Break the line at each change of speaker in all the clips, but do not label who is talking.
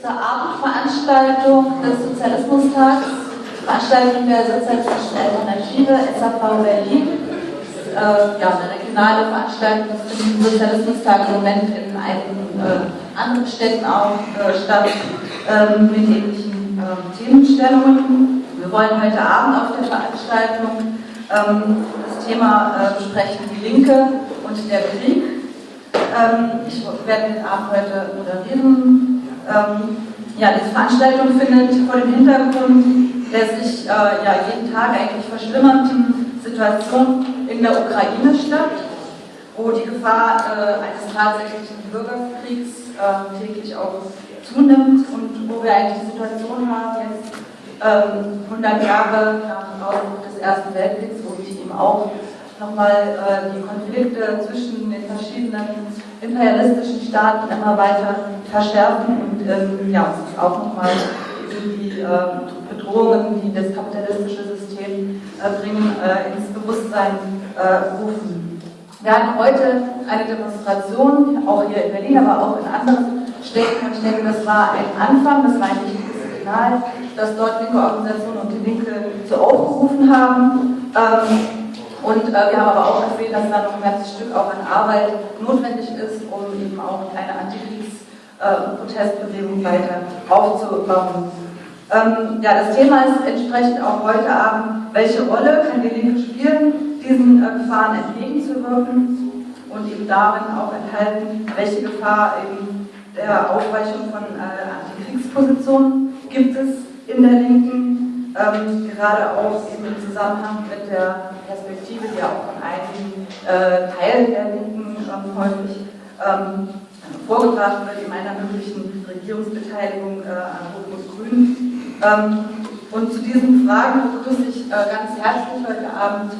zur Abendveranstaltung des Sozialismustags, Veranstaltung der Sozialistischen Alternative SAV Berlin. Äh, ja, eine regionale Veranstaltung des Sozialismustag im Moment in einigen äh, anderen Städten auch äh, statt äh, mit ähnlichen ähm, Themenstellungen. Wir wollen heute Abend auf der Veranstaltung ähm, das Thema äh, besprechen, die Linke und der Krieg. Ähm, ich werde den Abend heute moderieren. Ähm, ja, diese Veranstaltung findet vor dem Hintergrund der sich äh, ja, jeden Tag eigentlich verschlimmernden Situation in der Ukraine statt, wo die Gefahr äh, eines tatsächlichen Bürgerkriegs äh, täglich auch zunimmt und wo wir eigentlich die Situation haben, jetzt 100 ähm, Jahre nach Ausbruch des Ersten Weltkriegs, wo sich eben auch nochmal äh, die Konflikte zwischen den verschiedenen imperialistischen Staaten immer weiter verschärfen und ähm, ja, auch nochmal die äh, Bedrohungen, die das kapitalistische System äh, bringen, äh, ins Bewusstsein äh, rufen. Wir hatten heute eine Demonstration, auch hier in Berlin, aber auch in anderen Städten und ich denke, das war ein Anfang, das war ein wichtiges Signal, dass dort linke Organisationen und die Linke so aufgerufen haben. Ähm, und äh, wir haben aber auch gesehen, dass da noch ein ganzes Stück auch an Arbeit notwendig ist, um eben auch eine Antikriegs-Protestbewegung äh, weiter aufzubauen. Ähm, ja, das Thema ist entsprechend auch heute Abend, welche Rolle kann die Linke spielen, diesen äh, Gefahren entgegenzuwirken und eben darin auch enthalten, welche Gefahr eben der Aufweichung von äh, Antikriegspositionen gibt es in der Linken ähm, gerade auch eben im Zusammenhang mit der Perspektive, die auch von einigen äh, Teilen der Linken ähm, häufig ähm, vorgebracht wird, in einer möglichen Regierungsbeteiligung äh, an Rot-Rot-Grün. Ähm, und zu diesen Fragen begrüße ich äh, ganz herzlich heute Abend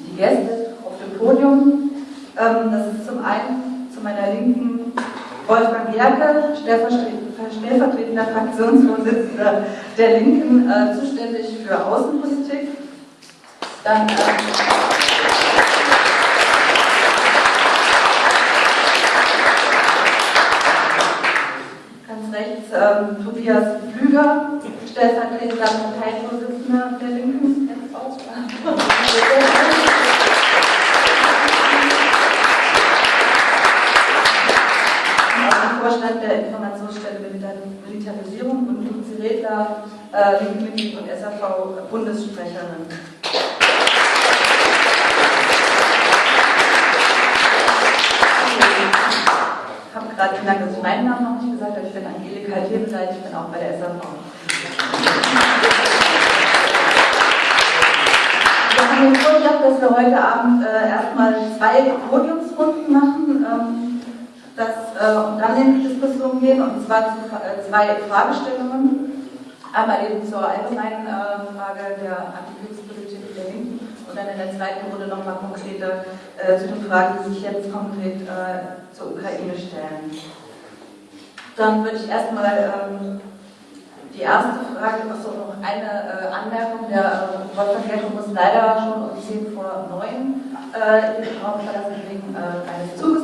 die Gäste auf dem Podium. Ähm, das ist zum einen zu meiner Linken Wolfgang Jerke, stellvertretender Fraktionsvorsitzender der Linken, äh, zuständig für Außenpolitik. Dann, äh, ganz rechts ähm, Tobias Flüger, stellvertretender Parteivorsitzender der Linken. Vorstand der Informationsstelle Militarisierung und Luzi Redler, äh, Mitglied und SAV-Bundessprecherin. Ich habe gerade gemerkt, dass ich meinen Namen noch nicht gesagt habe. Ich bin Angelika Hebeleit, ich bin auch bei der SAV. Wir haben den Vorschlag, dass wir heute Abend äh, erstmal zwei Podiumsrunden machen. Ähm, das, äh, und dann in die Diskussion gehen, und zwar zu äh, zwei Fragestellungen. Einmal eben zur allgemeinen äh, Frage der Antikriegspolitik der Linken und dann in der zweiten Runde nochmal konkreter äh, zu den Fragen, die sich jetzt konkret äh, zur Ukraine stellen. Dann würde ich erstmal ähm, die erste Frage, achso, noch eine äh, Anmerkung. Der Geltung muss leider schon um 10 vor 9 äh, den Raum verlassen, wegen eines Zuges,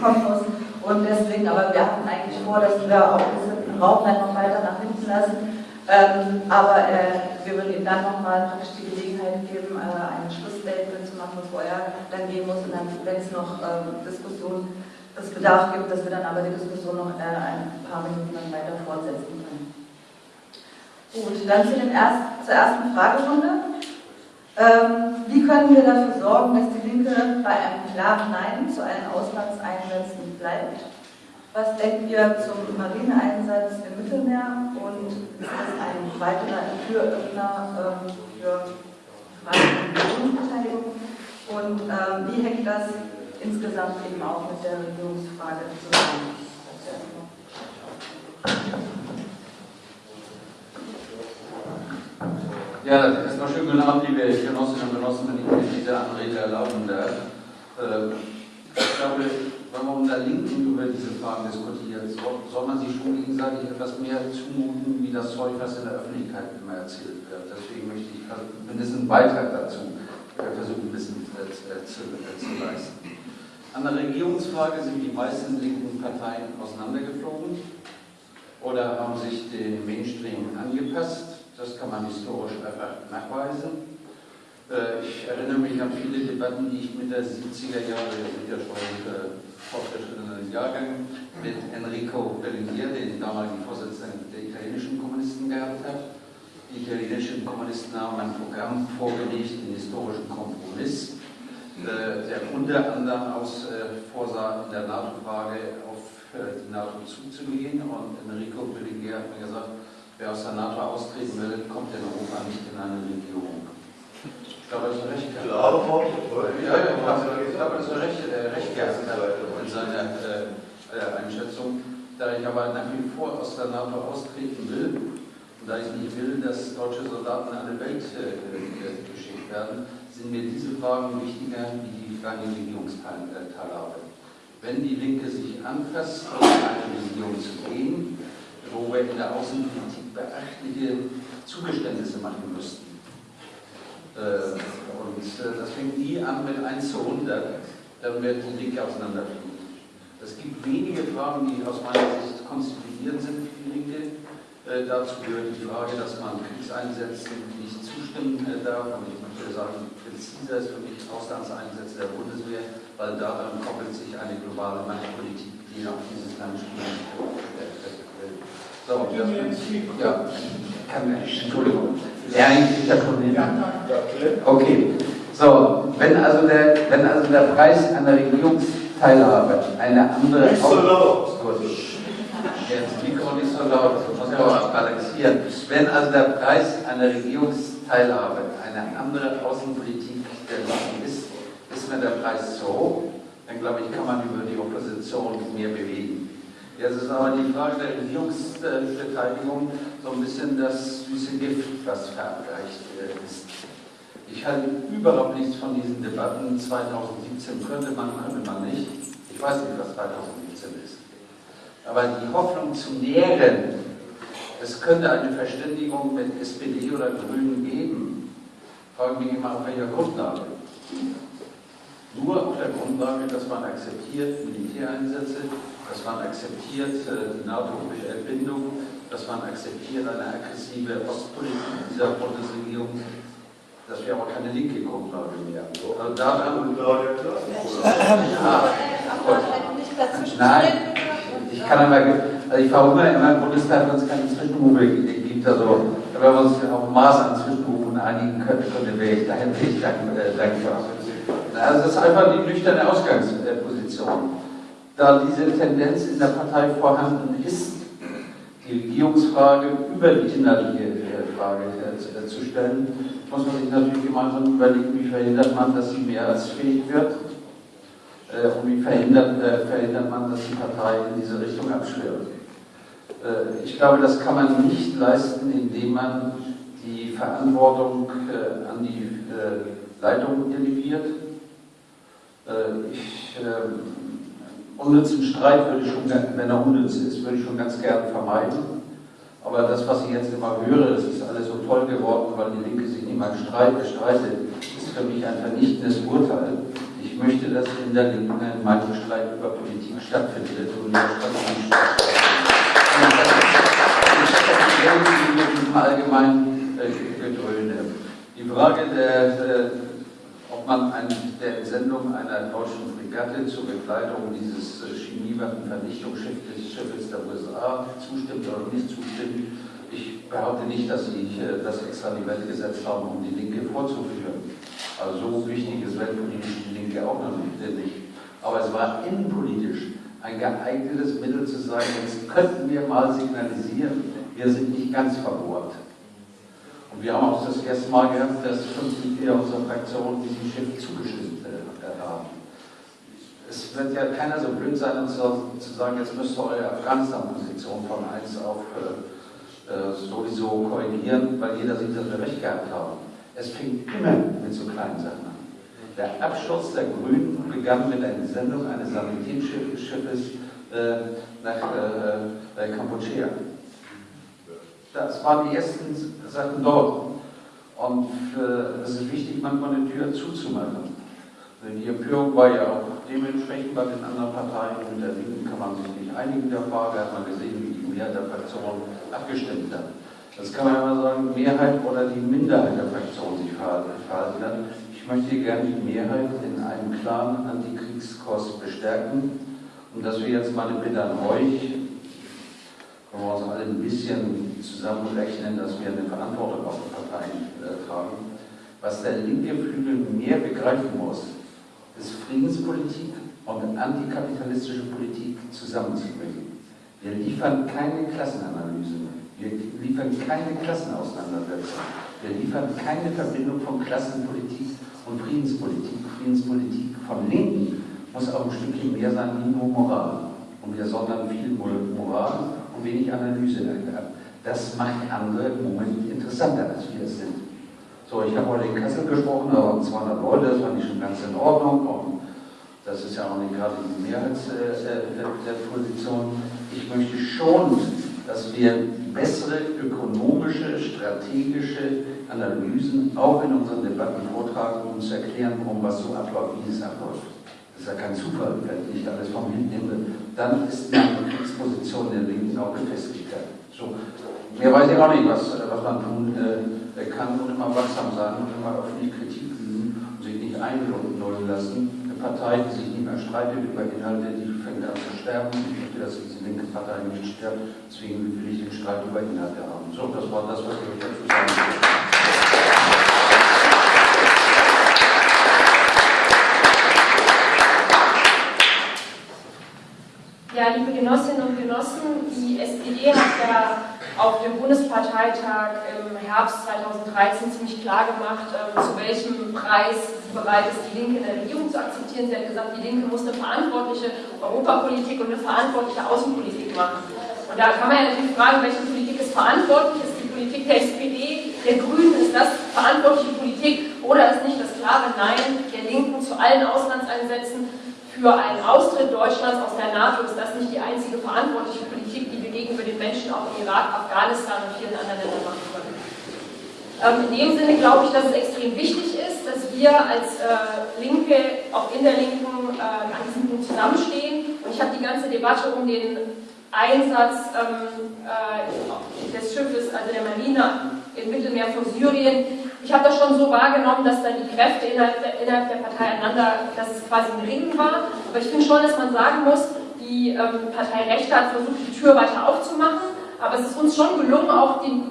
kommen muss. Und deswegen, aber wir hatten eigentlich vor, dass wir auch diesen Raum dann noch weiter nach hinten lassen. Ähm, aber äh, wir würden ihm dann nochmal praktisch die Gelegenheit geben, äh, ein Schlussstatement zu machen, bevor er dann gehen muss. Und dann, wenn es noch ähm, Diskussionen, es Bedarf gibt, dass wir dann aber die Diskussion noch äh, ein paar Minuten dann weiter fortsetzen können. Gut, dann zu den erst, zur ersten Fragerunde. Ähm, wie können wir dafür sorgen, dass die Linke bei einem klaren Nein zu allen Auslandseinsätzen bleibt? Was denkt ihr zum Marineeinsatz im Mittelmeer und ist das ein weiterer Türöffner ähm, für Fragen Regierungsbeteiligung? Und ähm, wie hängt das insgesamt eben auch mit der Regierungsfrage zusammen?
Ja, erstmal schönen guten Abend, liebe Genossinnen und Genossen, wenn ich mir diese Anrede erlauben darf. Ähm, ich glaube, wenn man unter Linken über diese Fragen diskutiert, soll man sich schon gegenseitig etwas mehr zumuten, wie das Zeug, was in der Öffentlichkeit immer erzählt wird. Deswegen möchte ich mindestens einen Beitrag dazu versuchen, ein bisschen äh, zu, äh, zu leisten. An der Regierungsfrage sind die meisten linken Parteien auseinandergeflogen. oder haben sich dem Mainstream angepasst. Das kann man historisch einfach nachweisen. Äh, ich erinnere mich an viele Debatten, die ich mit der 70er Jahre, wir sind ja schon äh, fortgeschrittenen Jahrgang, mit Enrico Berlinguer, den damaligen Vorsitzenden der italienischen Kommunisten, gehabt habe. Die italienischen Kommunisten haben ein Programm vorgelegt, den historischen Kompromiss, äh, der unter anderem aus vorsah, in der NATO-Frage auf die NATO zuzugehen. Und Enrico Berlinguer hat mir gesagt, wer aus der NATO austreten will, kommt in Europa nicht in eine Regierung. Ich glaube, das ist recht
Worte.
Ja, ja, ich glaube, das ist recht, äh, recht in seiner äh, Einschätzung. Da ich aber nach wie vor aus der NATO austreten will, und da ich nicht will, dass deutsche Soldaten in alle Welt äh, geschickt werden, sind mir diese Fragen wichtiger wie die Frage der Regierungsteilhabe. Wenn die Linke sich anfasst, in eine Regierung zu gehen, wo wir in der Außenpolitik beachtliche Zugeständnisse machen müssten, äh, und äh, das fängt nie an mit 1 zu 100, dann wird die Linke auseinanderfliegen. Es gibt wenige Fragen, die aus meiner Sicht konstituierend sind für die Linke. Äh, dazu gehört die Frage, dass man Kriegseinsätzen nicht zustimmen darf. Und ich möchte sagen, präziser ist für mich Auslandseinsätze der Bundeswehr, weil daran koppelt sich eine globale Machtpolitik, die auf dieses Land spielen So, das, ja, Entschuldigung. Ja, ich ja schon hin. Okay. So, wenn also, der, wenn also der Preis einer Regierungsteilhabe eine andere.
Nicht so laut.
Jetzt Mikro nicht so laut, muss man balancieren. Wenn also der Preis einer Regierungsteilhabe eine andere Außenpolitik der Land ist, ist mir der Preis zu hoch, dann glaube ich, kann man über die Opposition mehr bewegen. Jetzt ist aber die Frage der Regierungsbeteiligung so ein bisschen das süße Gift, was verabreicht ist. Ich halte überhaupt nichts von diesen Debatten. 2017 könnte man, könnte man nicht. Ich weiß nicht, was 2017 ist. Aber die Hoffnung zu nähren, es könnte eine Verständigung mit SPD oder Grünen geben, fragen mich immer auf welcher Grundlage. Nur auf der Grundlage, dass man akzeptiert Militäreinsätze, dass man akzeptiert äh, die NATO-Bindung, dass man akzeptiert eine aggressive Ostpolitik dieser Bundesregierung. Das wäre aber keine linke Grundlage mehr. Also daran, ja, Nein, ich kann aber, also ich verhungere immer im Bundestag, wenn es keine Zwischenrufe gibt. Also, wenn wir uns auf ein Maß an Zwischenrufen einigen könnten, wäre ich dahin ich dankbar. Also, das ist einfach die nüchterne Ausgangsposition da diese Tendenz in der Partei vorhanden ist, die Regierungsfrage über die inhaltliche Frage äh, zu stellen, muss man sich natürlich gemeinsam überlegen, wie verhindert man, dass sie mehr als fähig wird äh, und wie verhindert, äh, verhindert man, dass die Partei in diese Richtung abschwirrt. Ich glaube, das kann man nicht leisten, indem man die Verantwortung an die Leitung delegiert. Ich ähm, unnützen Streit würde ich schon, wenn er unnütz ist, würde ich schon ganz gern vermeiden. Aber das, was ich jetzt immer höre, das ist alles so toll geworden, weil die Linke sich nicht mal streitet, ist für mich ein vernichtendes Urteil. Ich möchte, dass in der Linken ein Meinungsstreit über Politik stattfindet und nicht stattfindet. allgemeinen äh. Die Frage der, der an der Entsendung einer deutschen Fregatte zur Begleitung dieses äh, Chemiewaffenvernichtungsschiffes der USA zustimmt oder nicht zustimmt. Ich behaupte nicht, dass sie äh, das extra in die Welt gesetzt haben, um die Linke vorzuführen. Also so wichtig ist weltpolitisch die Linke auch noch nicht. Aber es war innenpolitisch ein geeignetes Mittel zu sagen, jetzt könnten wir mal signalisieren, wir sind nicht ganz verbohrt. Und wir haben auch das erste Mal gehabt, dass fünf Mitglieder unserer Fraktion diesem Schiff zugestimmt äh, haben. Es wird ja keiner so blöd sein, uns zu sagen, jetzt müsst ihr eure Afghanistan-Position von 1 auf äh, äh, sowieso korrigieren, weil jeder sieht, dass wir recht gehabt haben. Es fing immer mit so kleinen Sachen an. Der Abschuss der Grünen begann mit einer Sendung eines Sanitätsschiffes äh, nach äh, äh Kampuchea. Das waren die ersten Sachen dort. Und äh, es ist wichtig, manchmal eine Tür zuzumachen. Denn die Empörung war ja auch dementsprechend bei den anderen Parteien. Mit der Linken kann man sich nicht einigen der Frage, hat man gesehen, wie die Mehrheit der Fraktion abgestimmt hat. Das kann man immer sagen, Mehrheit oder die Minderheit der Fraktion sich verhalten hat. Ich möchte gerne die Mehrheit in einem klaren Antikriegskurs bestärken und dass wir jetzt mal eine Bitte an euch, können wir uns alle ein bisschen zusammenrechnen, dass wir eine Verantwortung auf die Parteien äh, tragen. Was der linke Flügel mehr begreifen muss, ist Friedenspolitik und antikapitalistische Politik zusammenzubringen. Wir liefern keine Klassenanalyse. Wir liefern keine Klassenauseinandersetzung. Wir liefern keine Verbindung von Klassenpolitik und Friedenspolitik. Friedenspolitik von Linken muss auch ein Stückchen mehr sein wie nur Moral. Und wir sondern viel Moral wenig Analyse ab. Das macht andere im Moment interessanter, als wir es sind. So, ich habe heute in Kassel gesprochen, da waren 200 Leute, das fand ich schon ganz in Ordnung. Und das ist ja auch nicht gerade die Mehrheitsposition. Ich möchte schon, dass wir bessere ökonomische, strategische Analysen auch in unseren Debatten vortragen, um zu erklären, warum was so abläuft, wie es abläuft. Ja kein Zufall, wenn ich alles vom Wind nehme. Dann ist meine Kriegsposition der Linken auch gefestigt. So. Mehr weiß ich auch nicht, was, was man tun äh, kann und immer wachsam sein und immer öffentlich Kritik üben und sich nicht einlullen lassen. Eine Partei, die sich nicht mehr streitet über Inhalte, die fängt an zu sterben. Ich möchte, dass diese linke Partei nicht stirbt. Deswegen will ich den Streit über Inhalte haben. So, das war das, was ich dazu sagen will.
Ja, liebe Genossinnen und Genossen, die SPD hat ja auf dem Bundesparteitag im Herbst 2013 ziemlich klar gemacht, äh, zu welchem Preis sie bereit ist, die Linke in der Regierung zu akzeptieren. Sie hat gesagt, die Linke muss eine verantwortliche Europapolitik und eine verantwortliche Außenpolitik machen. Und da kann man ja natürlich fragen, welche Politik ist verantwortlich? Ist die Politik der SPD, der Grünen, ist das verantwortliche Politik oder ist nicht das klare Nein der Linken zu allen Auslandseinsätzen für einen Austritt Deutschlands aus der NATO ist das nicht die einzige verantwortliche Politik, die wir gegenüber den Menschen auch in Irak, Afghanistan und vielen anderen Ländern machen können. Ähm, in dem Sinne glaube ich, dass es extrem wichtig ist, dass wir als äh, Linke, auch in der Linken, äh, an diesem Punkt zusammenstehen. Und ich habe die ganze Debatte um den Einsatz ähm, äh, des Schiffes, also der Marine im Mittelmeer von Syrien, ich habe das schon so wahrgenommen, dass dann die Kräfte innerhalb der, innerhalb der Partei einander, dass es quasi ein Ringen war. Aber ich finde schon, dass man sagen muss, die ähm, Partei Rechte hat versucht, die Tür weiter aufzumachen, aber es ist uns schon gelungen, auch die,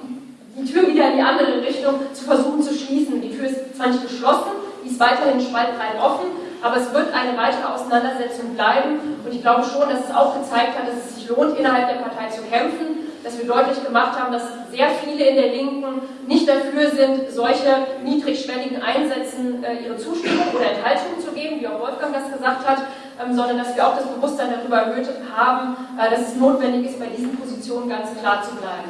die Tür wieder in die andere Richtung zu versuchen zu schließen. Die Tür ist zwar nicht geschlossen, die ist weiterhin spaltbreit offen, aber es wird eine weitere Auseinandersetzung bleiben und ich glaube schon, dass es auch gezeigt hat, dass es sich lohnt, innerhalb der Partei zu kämpfen dass wir deutlich gemacht haben, dass sehr viele in der Linken nicht dafür sind, solche niedrigschwelligen Einsätzen äh, ihre Zustimmung oder Enthaltung zu geben, wie auch Wolfgang das gesagt hat, ähm, sondern dass wir auch das Bewusstsein darüber erhöht haben, äh, dass es notwendig ist, bei diesen Positionen ganz klar zu bleiben.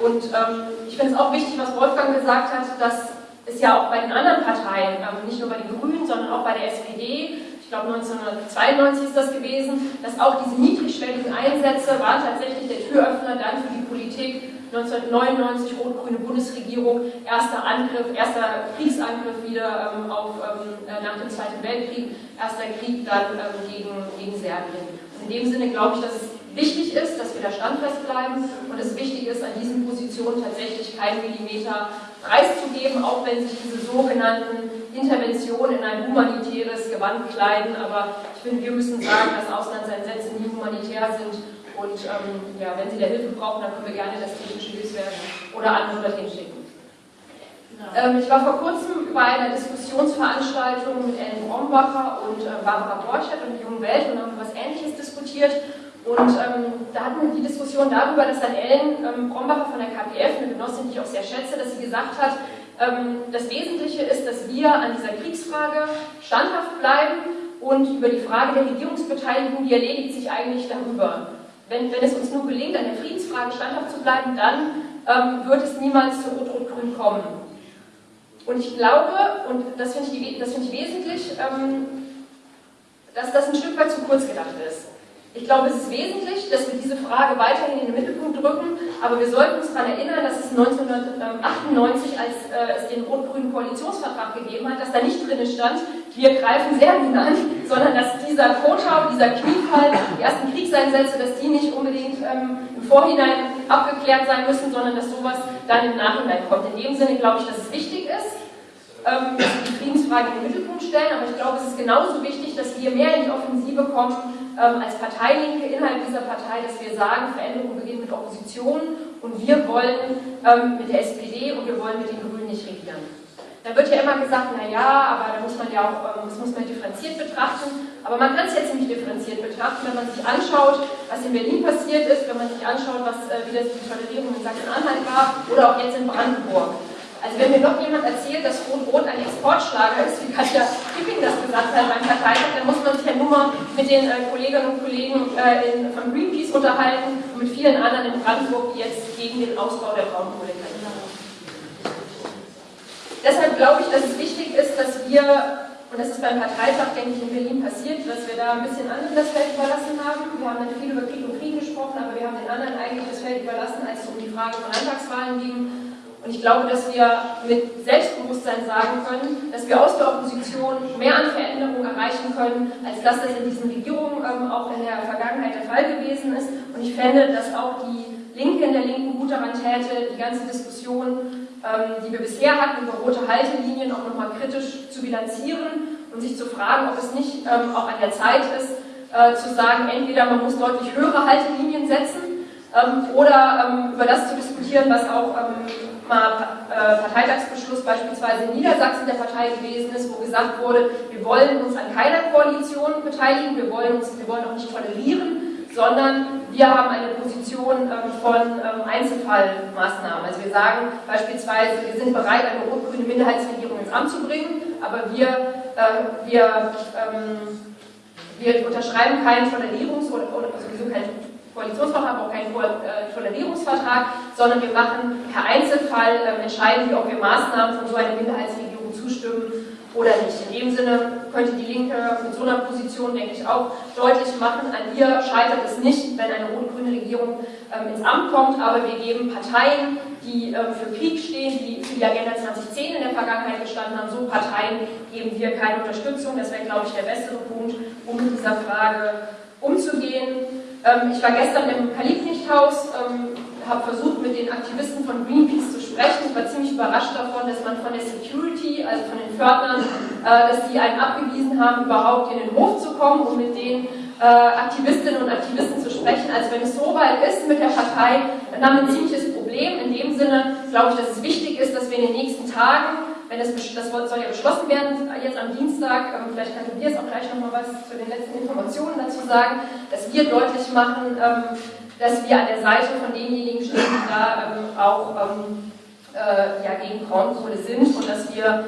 Und ähm, ich finde es auch wichtig, was Wolfgang gesagt hat, dass es ja auch bei den anderen Parteien, ähm, nicht nur bei den Grünen, sondern auch bei der SPD, ich glaube 1992 ist das gewesen, dass auch diese niedrigschwelligen Einsätze waren tatsächlich der Türöffner dann für die Politik 1999 rot-grüne Bundesregierung, erster Angriff, erster Kriegsangriff wieder ähm, auf, ähm, äh, nach dem Zweiten Weltkrieg, erster Krieg dann ähm, gegen, gegen Serbien. Und in dem Sinne glaube ich, dass es wichtig ist, dass wir da standfest bleiben und es wichtig ist, an diesen Positionen tatsächlich keinen Millimeter preiszugeben, auch wenn sich diese sogenannten Interventionen in ein humanitäres Gewand kleiden. Aber ich finde, wir müssen sagen, dass Auslandseinsätze nie humanitär sind. Und ähm, ja, wenn Sie da Hilfe brauchen, dann können wir gerne das technische Hilfswerk oder andere dorthin schicken. Ähm, ich war vor kurzem bei einer Diskussionsveranstaltung mit Ellen Brombacher und äh, Barbara Borchert und der Jungen Welt und haben was Ähnliches diskutiert. Und ähm, da hatten wir die Diskussion darüber, dass dann Ellen ähm, Brombacher von der KPF, eine Genossin, die ich auch sehr schätze, dass sie gesagt hat, das Wesentliche ist, dass wir an dieser Kriegsfrage standhaft bleiben und über die Frage der Regierungsbeteiligung, die erledigt sich eigentlich darüber. Wenn, wenn es uns nur gelingt, an der Friedensfrage standhaft zu bleiben, dann ähm, wird es niemals zu Rot-Rot-Grün kommen. Und ich glaube, und das finde ich, find ich wesentlich, ähm, dass das ein Stück weit zu kurz gedacht ist. Ich glaube, es ist wesentlich, dass wir diese Frage weiterhin in den Mittelpunkt rücken, aber wir sollten uns daran erinnern, dass es 1998, als äh, es den rot-grünen Koalitionsvertrag gegeben hat, dass da nicht drin stand, wir greifen Serbien an, sondern dass dieser Kotau, dieser Kniefall, die ersten Kriegseinsätze, dass die nicht unbedingt ähm, im Vorhinein abgeklärt sein müssen, sondern dass sowas dann im Nachhinein kommt. In dem Sinne glaube ich, dass es wichtig ist, ähm, die Friedensfrage in den Mittelpunkt stellen, aber ich glaube, es ist genauso wichtig, dass wir mehr in die Offensive kommen, ähm, als Parteilinke innerhalb dieser Partei, dass wir sagen, Veränderung beginnt mit Opposition und wir wollen ähm, mit der SPD und wir wollen mit den Grünen nicht regieren. Da wird ja immer gesagt, naja, aber da muss man ja auch, ähm, das muss man differenziert betrachten. Aber man kann es jetzt nicht differenziert betrachten, wenn man sich anschaut, was in Berlin passiert ist, wenn man sich anschaut, was, äh, wie das die Tolerierung in Sachsen-Anhalt war oder auch jetzt in Brandenburg. Also wenn mir noch jemand erzählt, dass Rot-Rot ein Exportschlager ist, wie Katja Kipping das gesagt hat beim Parteitag, dann muss man sich ja nur mal mit den äh, Kolleginnen und Kollegen äh, in, von Greenpeace unterhalten und mit vielen anderen in Brandenburg, die jetzt gegen den Ausbau der Braunkohle kämpfen. Deshalb glaube ich, dass es wichtig ist, dass wir, und das ist beim Parteitag, denke ich, in Berlin passiert, dass wir da ein bisschen anderen das Feld überlassen haben. Wir haben dann viel über Krieg und Krieg gesprochen, aber wir haben den anderen eigentlich das Feld überlassen, als es um die Frage von Landtagswahlen ging und ich glaube, dass wir mit Selbstbewusstsein sagen können, dass wir aus der Opposition mehr an Veränderungen erreichen können, als dass das in diesen Regierungen ähm, auch in der Vergangenheit der Fall gewesen ist. Und ich fände, dass auch die Linke in der Linken gut daran täte, die ganze Diskussion, ähm, die wir bisher hatten, über rote Haltelinien auch nochmal kritisch zu bilanzieren und sich zu fragen, ob es nicht ähm, auch an der Zeit ist, äh, zu sagen, entweder man muss deutlich höhere Haltelinien setzen ähm, oder ähm, über das zu diskutieren, was auch ähm, mal äh, Parteitagsbeschluss beispielsweise in Niedersachsen der Partei gewesen ist, wo gesagt wurde, wir wollen uns an keiner Koalition beteiligen, wir wollen, uns, wir wollen auch nicht tolerieren, sondern wir haben eine Position ähm, von ähm, Einzelfallmaßnahmen. Also wir sagen beispielsweise, wir sind bereit, eine rot-grüne Minderheitsregierung ins Amt zu bringen, aber wir, äh, wir, ähm, wir unterschreiben keinen Tolerierungs- oder, oder sowieso keinen Koalitionsvertrag, auch keinen äh, Tolerierungsvertrag, sondern wir machen per Einzelfall, äh, entscheiden wir, ob wir Maßnahmen von so einer Minderheitsregierung zustimmen oder nicht. In dem Sinne könnte die Linke mit so einer Position, denke ich, auch deutlich machen, an ihr scheitert es nicht, wenn eine rot-grüne Regierung ähm, ins Amt kommt, aber wir geben Parteien, die ähm, für Krieg stehen, die für die Agenda 2010 in der Vergangenheit gestanden haben, so Parteien geben wir keine Unterstützung. Das wäre, glaube ich, der bessere Punkt, um mit dieser Frage umzugehen. Ähm, ich war gestern im Kalibnichthaus, ähm, habe versucht, mit den Aktivisten von Greenpeace zu sprechen. Ich war ziemlich überrascht davon, dass man von der Security, also von den Fördnern, äh, dass die einen abgewiesen haben, überhaupt in den Hof zu kommen, um mit den äh, Aktivistinnen und Aktivisten zu sprechen. Also wenn es so weit ist mit der Partei, dann haben wir ein ziemliches Problem. In dem Sinne glaube ich, dass es wichtig ist, dass wir in den nächsten Tagen wenn es, das soll ja beschlossen werden jetzt am Dienstag, ähm, vielleicht kann Tobias auch gleich nochmal was zu den letzten Informationen dazu sagen, dass wir deutlich machen, ähm, dass wir an der Seite von denjenigen stehen, die da ähm, auch äh, ja, gegen Braunkohle sind und dass wir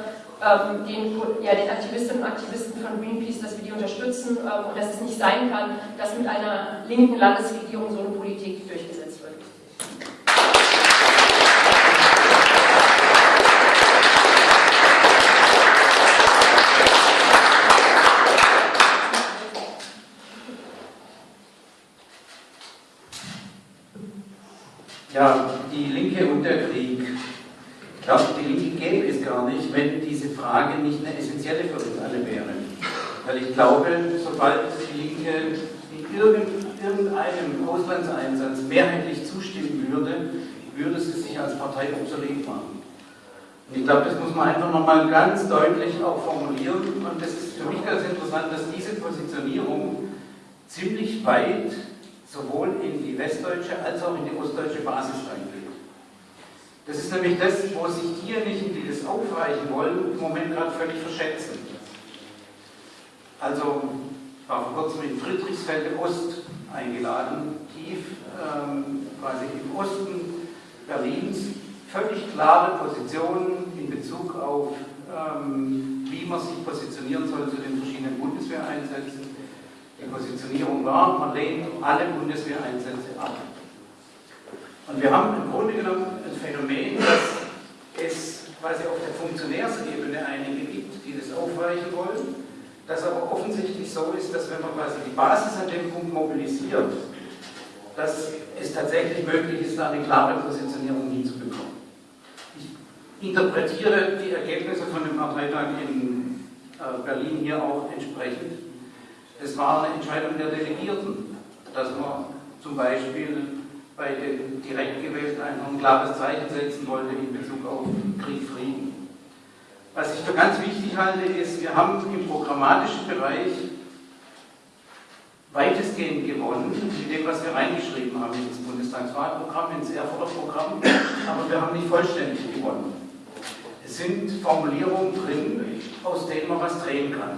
den, ja, den Aktivistinnen und Aktivisten von Greenpeace, dass wir die unterstützen und dass es nicht sein kann, dass mit einer linken Landesregierung so eine Politik durchgesetzt wird.
Ja, die Linke und der Krieg. Ich glaube, die Linke gäbe es gar nicht, wenn diese Frage nicht eine essentielle für uns alle wäre. Weil ich glaube, sobald die Linke irgendeinem Auslandseinsatz mehrheitlich zustimmen würde, würde sie sich als Partei obsolet machen. Und ich glaube, das muss man einfach nochmal ganz deutlich auch formulieren. Und das ist für mich ganz interessant, dass diese Positionierung ziemlich weit sowohl in die westdeutsche als auch in die ostdeutsche Basis reingeht. Das ist nämlich das, wo sich diejenigen, die das aufreichen wollen, im Moment gerade völlig verschätzen. Also, ich war vor kurzem in Friedrichsfelde Ost eingeladen, tief ähm, quasi im Osten Berlins, völlig klare Positionen in Bezug auf, ähm, wie man sich positionieren soll zu den verschiedenen Bundeswehreinsätzen. Die Positionierung war, man lehnt alle Bundeswehreinsätze ab. Und wir haben im Grunde genommen ein Phänomen, dass es quasi auf der Funktionärsebene einige gibt, die das aufweichen wollen, das aber offensichtlich so ist, dass wenn man quasi die Basis an dem Punkt mobilisiert, dass es tatsächlich möglich ist, da eine klare Positionierung hinzubekommen. Ich interpretiere die Ergebnisse von dem Parteitag in äh, Berlin hier auch entsprechend. Es war eine Entscheidung der Delegierten, dass man zum Beispiel bei den direkt gewählten einfach ein klares Zeichen setzen wollte in Bezug auf Krieg, Frieden. Was ich für ganz wichtig halte, ist, wir haben im programmatischen Bereich weitestgehend gewonnen mit dem, was wir reingeschrieben haben ins Bundestagswahlprogramm, ins Erfurter Programm, aber wir haben nicht vollständig gewonnen. Es sind Formulierungen drin, aus denen man was drehen kann.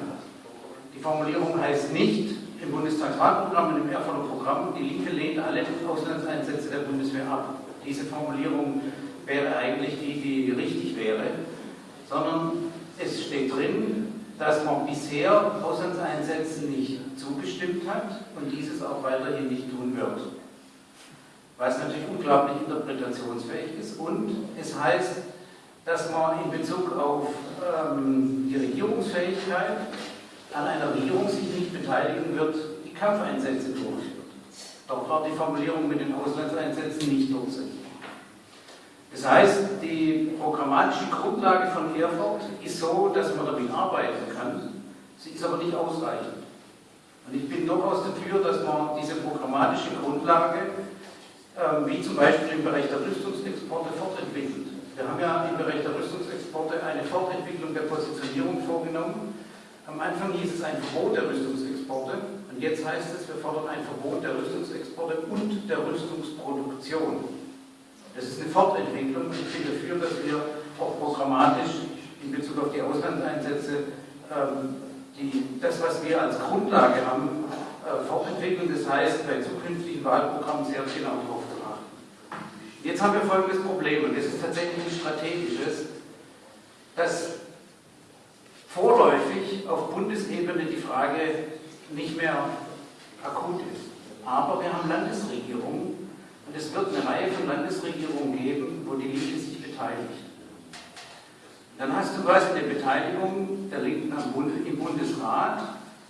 Die Formulierung heißt nicht im Bundestagswahlprogramm und im Erfurter Programm, die Linke lehnt alle Auslandseinsätze der Bundeswehr ab. Diese Formulierung wäre eigentlich die, die richtig wäre, sondern es steht drin, dass man bisher Auslandseinsätzen nicht zugestimmt hat und dieses auch weiterhin nicht tun wird. Was natürlich unglaublich interpretationsfähig ist. Und es heißt, dass man in Bezug auf ähm, die Regierungsfähigkeit an einer Regierung sich nicht beteiligen wird, die Kampfeinsätze durchführt. Dort war die Formulierung mit den Auslandseinsätzen nicht durchsetzbar. Das heißt, die programmatische Grundlage von Erfurt ist so, dass man damit arbeiten kann. Sie ist aber nicht ausreichend. Und ich bin durchaus dafür, dass man diese programmatische Grundlage, äh, wie zum Beispiel im Bereich der Rüstungsexporte, fortentwickelt. Wir haben ja im Bereich der Rüstungsexporte eine Fortentwicklung der Positionierung vorgenommen. Am Anfang hieß es ein Verbot der Rüstungsexporte und jetzt heißt es, wir fordern ein Verbot der Rüstungsexporte und der Rüstungsproduktion. Das ist eine Fortentwicklung und ich bin dafür, dass wir auch programmatisch in Bezug auf die Auslandseinsätze ähm, die, das, was wir als Grundlage haben, äh, fortentwickeln. Das heißt, bei zukünftigen Wahlprogrammen sehr genau darauf zu achten. Jetzt haben wir folgendes Problem und das ist tatsächlich ein strategisches, dass vorläufig auf Bundesebene die Frage nicht mehr akut ist. Aber wir haben Landesregierungen, und es wird eine Reihe von Landesregierungen geben, wo die Linke sich beteiligt. Dann hast du quasi eine Beteiligung der Linken im Bundesrat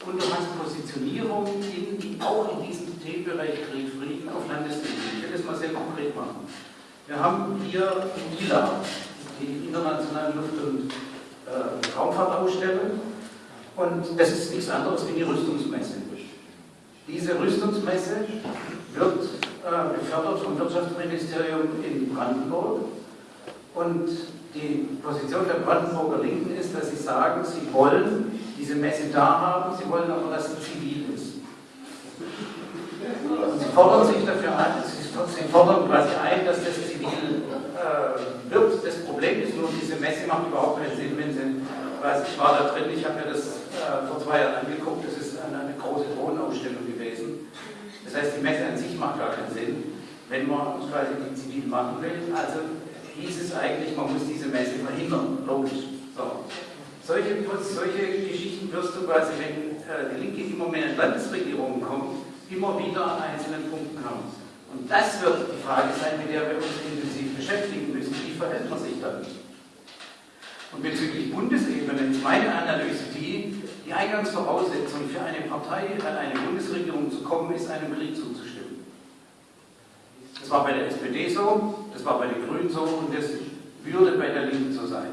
und du hast Positionierungen in, auch in diesem Themenbereich Krieg, Frieden auf Landesebene. Ich will das mal sehr konkret machen. Wir haben hier in ILA, die internationale Luft- und äh, Raumfahrtausstellung, und das ist nichts anderes wie die Rüstungsmesse. Diese Rüstungsmesse wird gefördert vom Wirtschaftsministerium in Brandenburg. Und die Position der Brandenburger Linken ist, dass sie sagen, sie wollen diese Messe da haben, sie wollen aber, dass sie zivil ist. Und sie fordern sich dafür ein, sie fordern quasi ein, dass das zivil äh, wird. Das Problem ist nur, diese Messe macht überhaupt keinen Sinn, wenn sie, weiß ich war da drin, ich habe mir das äh, vor zwei Jahren angeguckt, das ist eine, eine große Drohnenausstellung gewesen. Das heißt, die Messe macht gar keinen Sinn, wenn man quasi die zivil machen will. Also hieß es eigentlich, man muss diese Messe verhindern, logisch. So. Solche, solche Geschichten wirst du quasi, wenn äh, die Linke immer mehr in Landesregierungen kommt, immer wieder an einzelnen Punkten haben. Und das wird die Frage sein, mit der wir uns intensiv beschäftigen müssen. Wie verhält man sich dann? Und bezüglich Bundesebene ist meine Analyse die, die Eingangsvoraussetzung für eine Partei, an eine Bundesregierung zu kommen, ist, einem Krieg zuzustimmen. Das war bei der SPD so, das war bei den Grünen so und das würde bei der Linken so sein.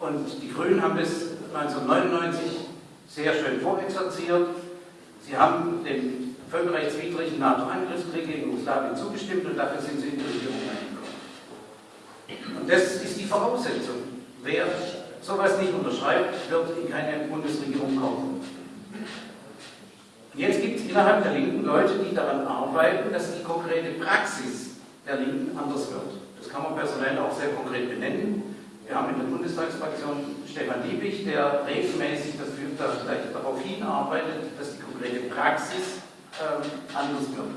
Und die Grünen haben das 1999 sehr schön vorexerziert. Sie haben dem völkerrechtswidrigen NATO-Angriffskrieg gegen Jugoslawien zugestimmt und dafür sind sie in die Regierung eingekommen. Und das ist die Voraussetzung. Wer sowas nicht unterschreibt, wird in keine Bundesregierung kommen. Jetzt gibt es innerhalb der Linken Leute, die daran arbeiten, dass die konkrete Praxis der Linken anders wird. Das kann man personell auch sehr konkret benennen. Wir haben in der Bundestagsfraktion Stefan Liebig, der regelmäßig dafür, darauf hinarbeitet, dass die konkrete Praxis ähm, anders wird.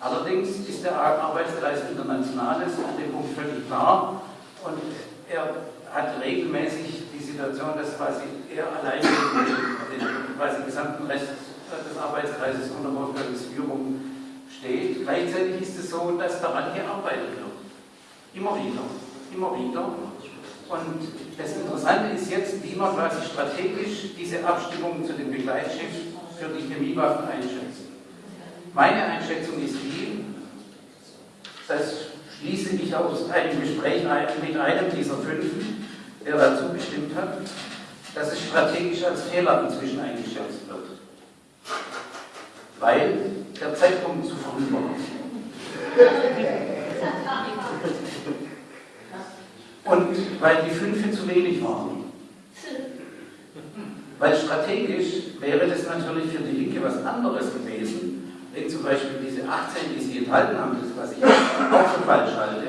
Allerdings ist der Arbeitskreis Internationales an dem Punkt völlig klar und er hat regelmäßig die Situation, dass quasi er allein den, den quasi gesamten Rest des Arbeitskreises unter Wolfgangs Führung steht. Gleichzeitig ist es so, dass daran gearbeitet wird. Immer wieder. Immer wieder. Und das Interessante ist jetzt, wie man quasi strategisch diese Abstimmung zu den Begleitschiffen für die Chemiewaffen einschätzt. Meine Einschätzung ist die, das schließe ich aus einem Gespräch mit einem dieser fünf, der dazu bestimmt hat, dass es strategisch als Fehler inzwischen eingeschätzt wird. Weil der Zeitpunkt zu früh war. Und weil die Fünfe zu wenig waren. Weil strategisch wäre das natürlich für die Linke was anderes gewesen, wenn zum Beispiel diese 18, die sie enthalten haben, das was ich auch für falsch halte,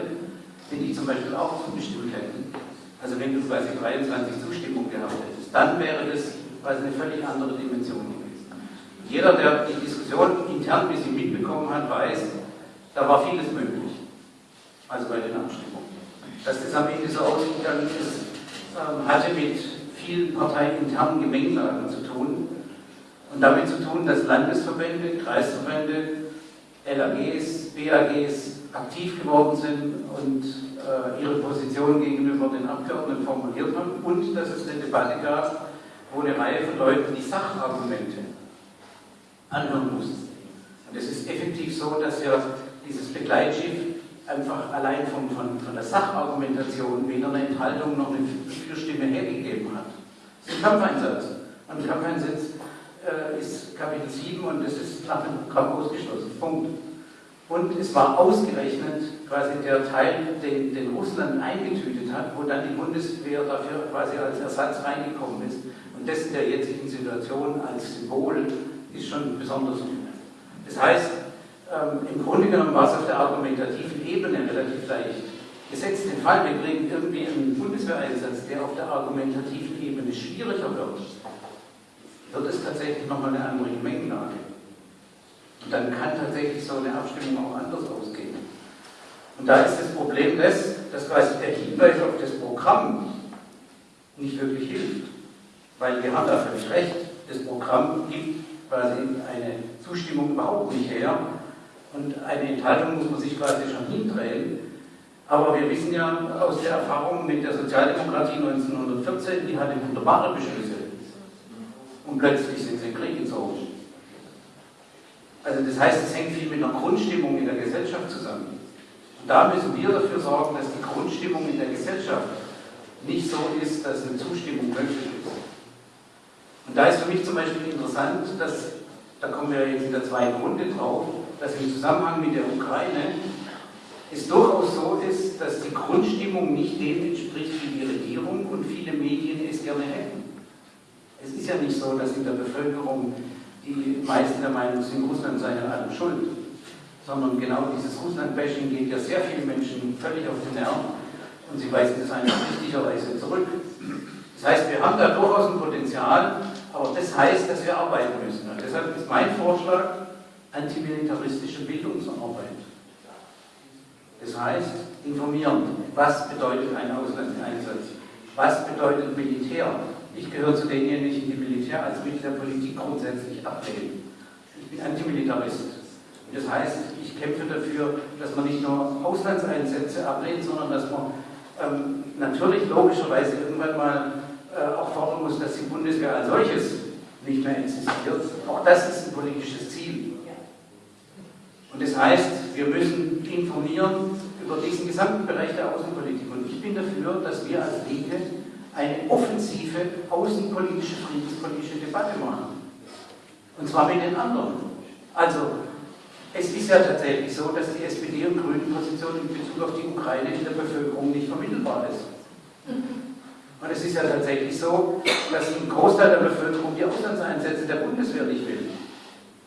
wenn die zum Beispiel auch zugestimmt hätten. Also wenn du quasi 23 Zustimmung gehabt hättest, dann wäre das quasi eine völlig andere Dimension. Jeder, der die Diskussion intern ein bisschen mitbekommen hat, weiß, da war vieles möglich. Also bei den Abstimmungen. Dass das am Ende so ausgegangen ist, ähm, hatte mit vielen parteiinternen Gemengelagen zu tun und damit zu tun, dass Landesverbände, Kreisverbände, LAGs, BAGs aktiv geworden sind und äh, ihre Position gegenüber den Abgeordneten formuliert haben und dass es eine Debatte gab, wo eine Reihe von Leuten die Sachargumente anhören mussten. Und es ist effektiv so, dass ja dieses Begleitschiff einfach allein von, von, von der Sachargumentation weder eine Enthaltung noch eine Fürstimme hergegeben hat. Das ist ein Kampfeinsatz. Und ein Kampfeinsatz äh, ist Kapitel 7 und das ist nach dem Programm ausgeschlossen. Punkt. Und es war ausgerechnet quasi der Teil, den, den Russland eingetütet hat, wo dann die Bundeswehr dafür quasi als Ersatz reingekommen ist. Und das in der jetzigen Situation als Symbol ist schon besonders gut. Das heißt, ähm, im Grunde genommen war es auf der argumentativen Ebene relativ leicht. Gesetzt den Fall, wir kriegen irgendwie einen Bundeswehreinsatz, der auf der argumentativen Ebene schwieriger wird, wird es tatsächlich nochmal eine andere Gemengelage. Und dann kann tatsächlich so eine Abstimmung auch anders ausgehen. Und da ist das Problem das, dass quasi der Hinweis auf das Programm nicht wirklich hilft. Weil wir haben da völlig recht, das Programm gibt quasi eine Zustimmung überhaupt nicht her. Und eine Enthaltung muss man sich quasi schon hindrehen. Aber wir wissen ja aus der Erfahrung mit der Sozialdemokratie 1914, die hatte wunderbare Beschlüsse. Und plötzlich sind sie in Krieg gezogen. Also das heißt, es hängt viel mit der Grundstimmung in der Gesellschaft zusammen. Und da müssen wir dafür sorgen, dass die Grundstimmung in der Gesellschaft nicht so ist, dass eine Zustimmung möglich ist. Und da ist für mich zum Beispiel interessant, dass, da kommen wir jetzt in der zweiten Runde drauf, dass im Zusammenhang mit der Ukraine es durchaus so ist, dass die Grundstimmung nicht dem entspricht, wie die Regierung und viele Medien es gerne hätten. Es ist ja nicht so, dass in der Bevölkerung die meisten der Meinung sind, Russland sei an allem schuld. Sondern genau dieses Russland-Bashing geht ja sehr vielen Menschen völlig auf den Nerv und sie weisen das eigentlich richtigerweise zurück. Das heißt, wir haben da durchaus ein Potenzial, aber das heißt, dass wir arbeiten müssen. Und deshalb ist mein Vorschlag antimilitaristische Bildungsarbeit. Das heißt, informieren. Was bedeutet ein Auslandseinsatz? Was bedeutet Militär? Ich gehöre zu denjenigen, die Militär als Mittel der Politik grundsätzlich ablehnen. Ich bin Antimilitarist. Das heißt, ich kämpfe dafür, dass man nicht nur Auslandseinsätze ablehnt, sondern dass man ähm, natürlich logischerweise irgendwann mal auch fordern muss, dass die Bundeswehr als solches nicht mehr existiert. Auch das ist ein politisches Ziel. Und das heißt, wir müssen informieren über diesen gesamten Bereich der Außenpolitik. Und ich bin dafür, dass wir als Linke eine offensive außenpolitische, friedenspolitische Debatte machen. Und zwar mit den anderen. Also, es ist ja tatsächlich so, dass die SPD und Grünen Position in Bezug auf die Ukraine in der Bevölkerung nicht vermittelbar ist. Und es ist ja tatsächlich so, dass ein Großteil der Bevölkerung die Auslandseinsätze der Bundeswehr nicht will.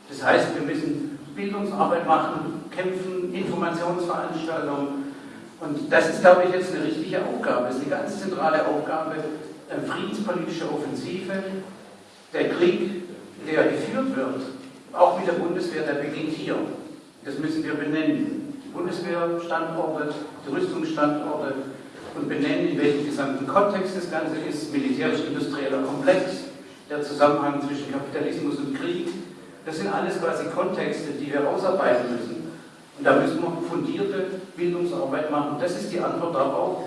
Das heißt, wir müssen Bildungsarbeit machen, kämpfen, Informationsveranstaltungen, und das ist, glaube ich, jetzt eine richtige Aufgabe. Es ist eine ganz zentrale Aufgabe, eine friedenspolitische Offensive. Der Krieg, der geführt wird, auch mit der Bundeswehr, der beginnt hier. Das müssen wir benennen. Bundeswehrstandorte, die Rüstungsstandorte und benennen, in welchem gesamten Kontext das Ganze ist, militärisch-industrieller Komplex, der Zusammenhang zwischen Kapitalismus und Krieg. Das sind alles quasi Kontexte, die wir ausarbeiten müssen. Und da müssen wir fundierte Bildungsarbeit machen. Das ist die Antwort darauf,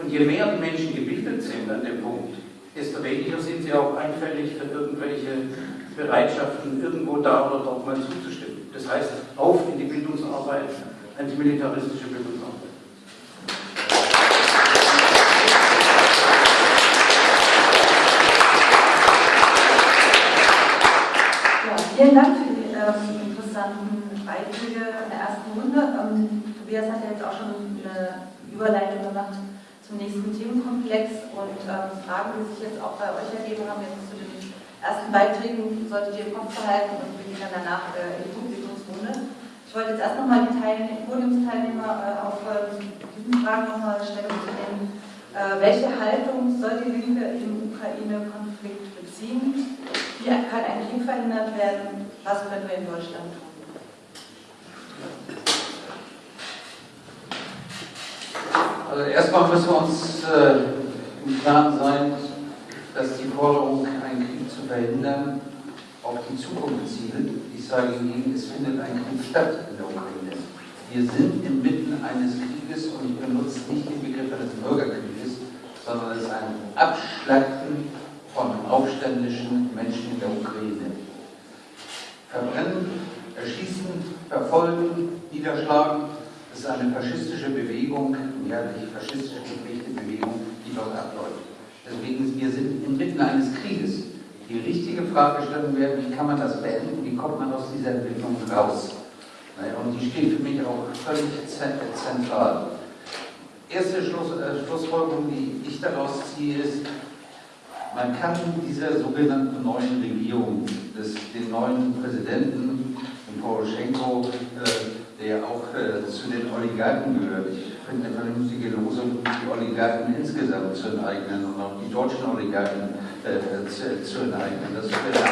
Und je mehr die Menschen gebildet sind an dem Punkt, desto weniger sind sie auch einfällig für irgendwelche Bereitschaften, irgendwo da oder dort mal zuzustimmen. Das heißt, auf in die Bildungsarbeit, antimilitaristische Bildungsarbeit.
Ja, vielen Dank für die ähm, interessanten Beiträge in der ersten Runde. Ähm, Tobias hat ja jetzt auch schon eine Überleitung gemacht zum nächsten Themenkomplex und ähm, Fragen, die sich jetzt auch bei euch ergeben haben, jetzt zu den ersten Beiträgen, solltet ihr im Kopf behalten und wir gehen dann danach äh, in die Publikumsrunde. Ich wollte jetzt erst nochmal die Teilne Podiumsteilnehmer äh, auf äh, diesen Fragen nochmal Stellung zu nehmen. Äh, welche Haltung soll die Linke im Ukraine-Konflikt beziehen? Wie kann ein Krieg verhindert werden? Was können wir in Deutschland tun?
Also erstmal müssen wir uns äh, im Klaren sein, dass die Forderung, einen Krieg zu verhindern, auf die Zukunft zielt. Ich sage Ihnen, es findet ein Krieg statt in der Ukraine. Wir sind inmitten eines Krieges und ich benutze nicht den Begriff eines Bürgerkrieges, sondern es ist ein Abschlachten von aufständischen Menschen in der Ukraine. Verbrennen, erschießen, verfolgen, niederschlagen, das ist eine faschistische Bewegung, ja, die faschistisch geprägte Bewegung, die dort abläuft. Deswegen, wir sind inmitten eines Krieges. Die richtige Fragestellung wäre, wie kann man das beenden, wie kommt man aus dieser Entwicklung raus? Und die steht für mich auch völlig zentral. Erste Schluss, äh, Schlussfolgerung, die ich daraus ziehe, ist, man kann dieser sogenannten neuen Regierung, des, den neuen Präsidenten, den Poroschenko, äh, der auch äh, zu den Oligarchen gehört, ich finde eine vernünftige Losung, die Oligarchen insgesamt zu enteignen und auch die deutschen Oligarchen äh, zu, zu, enteignen. Das wäre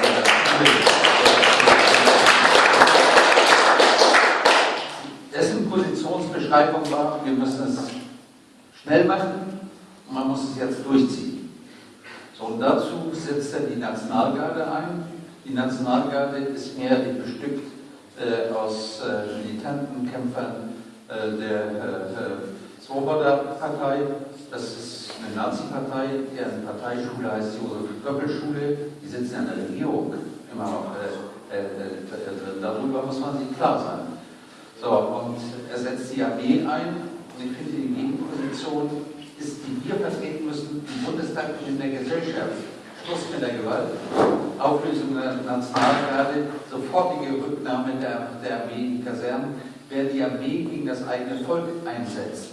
Dessen Positionsbeschreibung war, wir müssen es schnell machen und man muss es jetzt durchziehen. Und dazu setzt er die Nationalgarde ein. Die Nationalgarde ist mehrheitlich bestückt äh, aus äh, militanten Kämpfern äh, der äh, Swoboda-Partei. Das ist eine Nazi-Partei, deren Parteischule heißt Josef-Goebbels-Schule. Die sitzen in der Regierung immer noch äh, äh, äh, Darüber muss man sich klar sein. So, und er setzt die Armee ein. Und ich finde die Gegenposition ist, die wir vertreten müssen im Bundestag und in der Gesellschaft. Schluss mit der Gewalt, Auflösung der Nationalgarde, sofortige Rücknahme der, der Armee in die Kasernen. Wer die Armee gegen das eigene Volk einsetzt,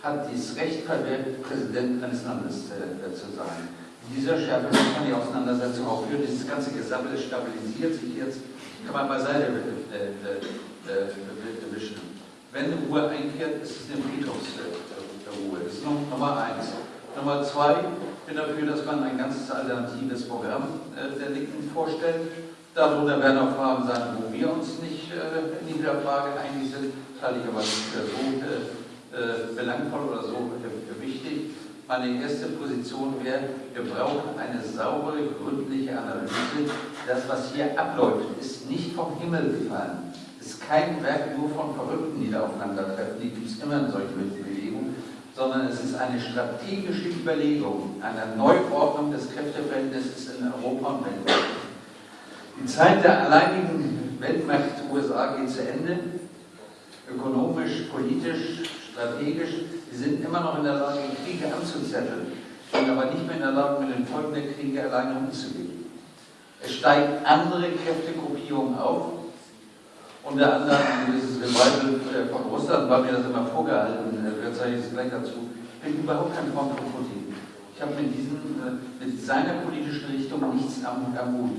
hat das Recht verwehrt, Präsident eines Landes äh, zu sein. In dieser Schärfe man die Auseinandersetzung auch führen. Dieses ganze Gesammel stabilisiert sich jetzt, kann man beiseite äh, äh, äh, wischen. Wenn Ruhe einkehrt, ist es eine Friedhofs. Ruhe. Das ist Nummer eins. Nummer zwei, ich bin dafür, dass man ein ganzes alternatives Programm äh, der Linken vorstellt. Darunter werden auch Fragen sein, wo wir uns nicht äh, in dieser Frage einig sind. Das halte ich aber nicht für so äh, belangvoll oder so wichtig. Meine erste Position wäre, wir brauchen eine saubere, gründliche Analyse. Das, was hier abläuft, ist nicht vom Himmel gefallen. Es ist kein Werk nur von Verrückten, die da aufeinandertreffen. Die gibt es immer in solchen Bewegungen sondern es ist eine strategische Überlegung einer Neuordnung des Kräfteverhältnisses in Europa und weltweit. Die Zeit der alleinigen Weltmacht USA geht zu Ende. Ökonomisch, politisch, strategisch. Sie sind immer noch in der Lage, Kriege anzuzetteln, sind aber nicht mehr in der Lage, mit den Folgen der Kriege alleine umzugehen. Es steigt andere Kräftegruppierungen auf, unter anderem gewisses Revival äh, von Russland, war mir das immer vorgehalten, äh, wir zeigen es gleich dazu. Ich bin überhaupt kein Freund von Putin. Ich habe mit, diesem, äh, mit seiner politischen Richtung nichts am, Mut.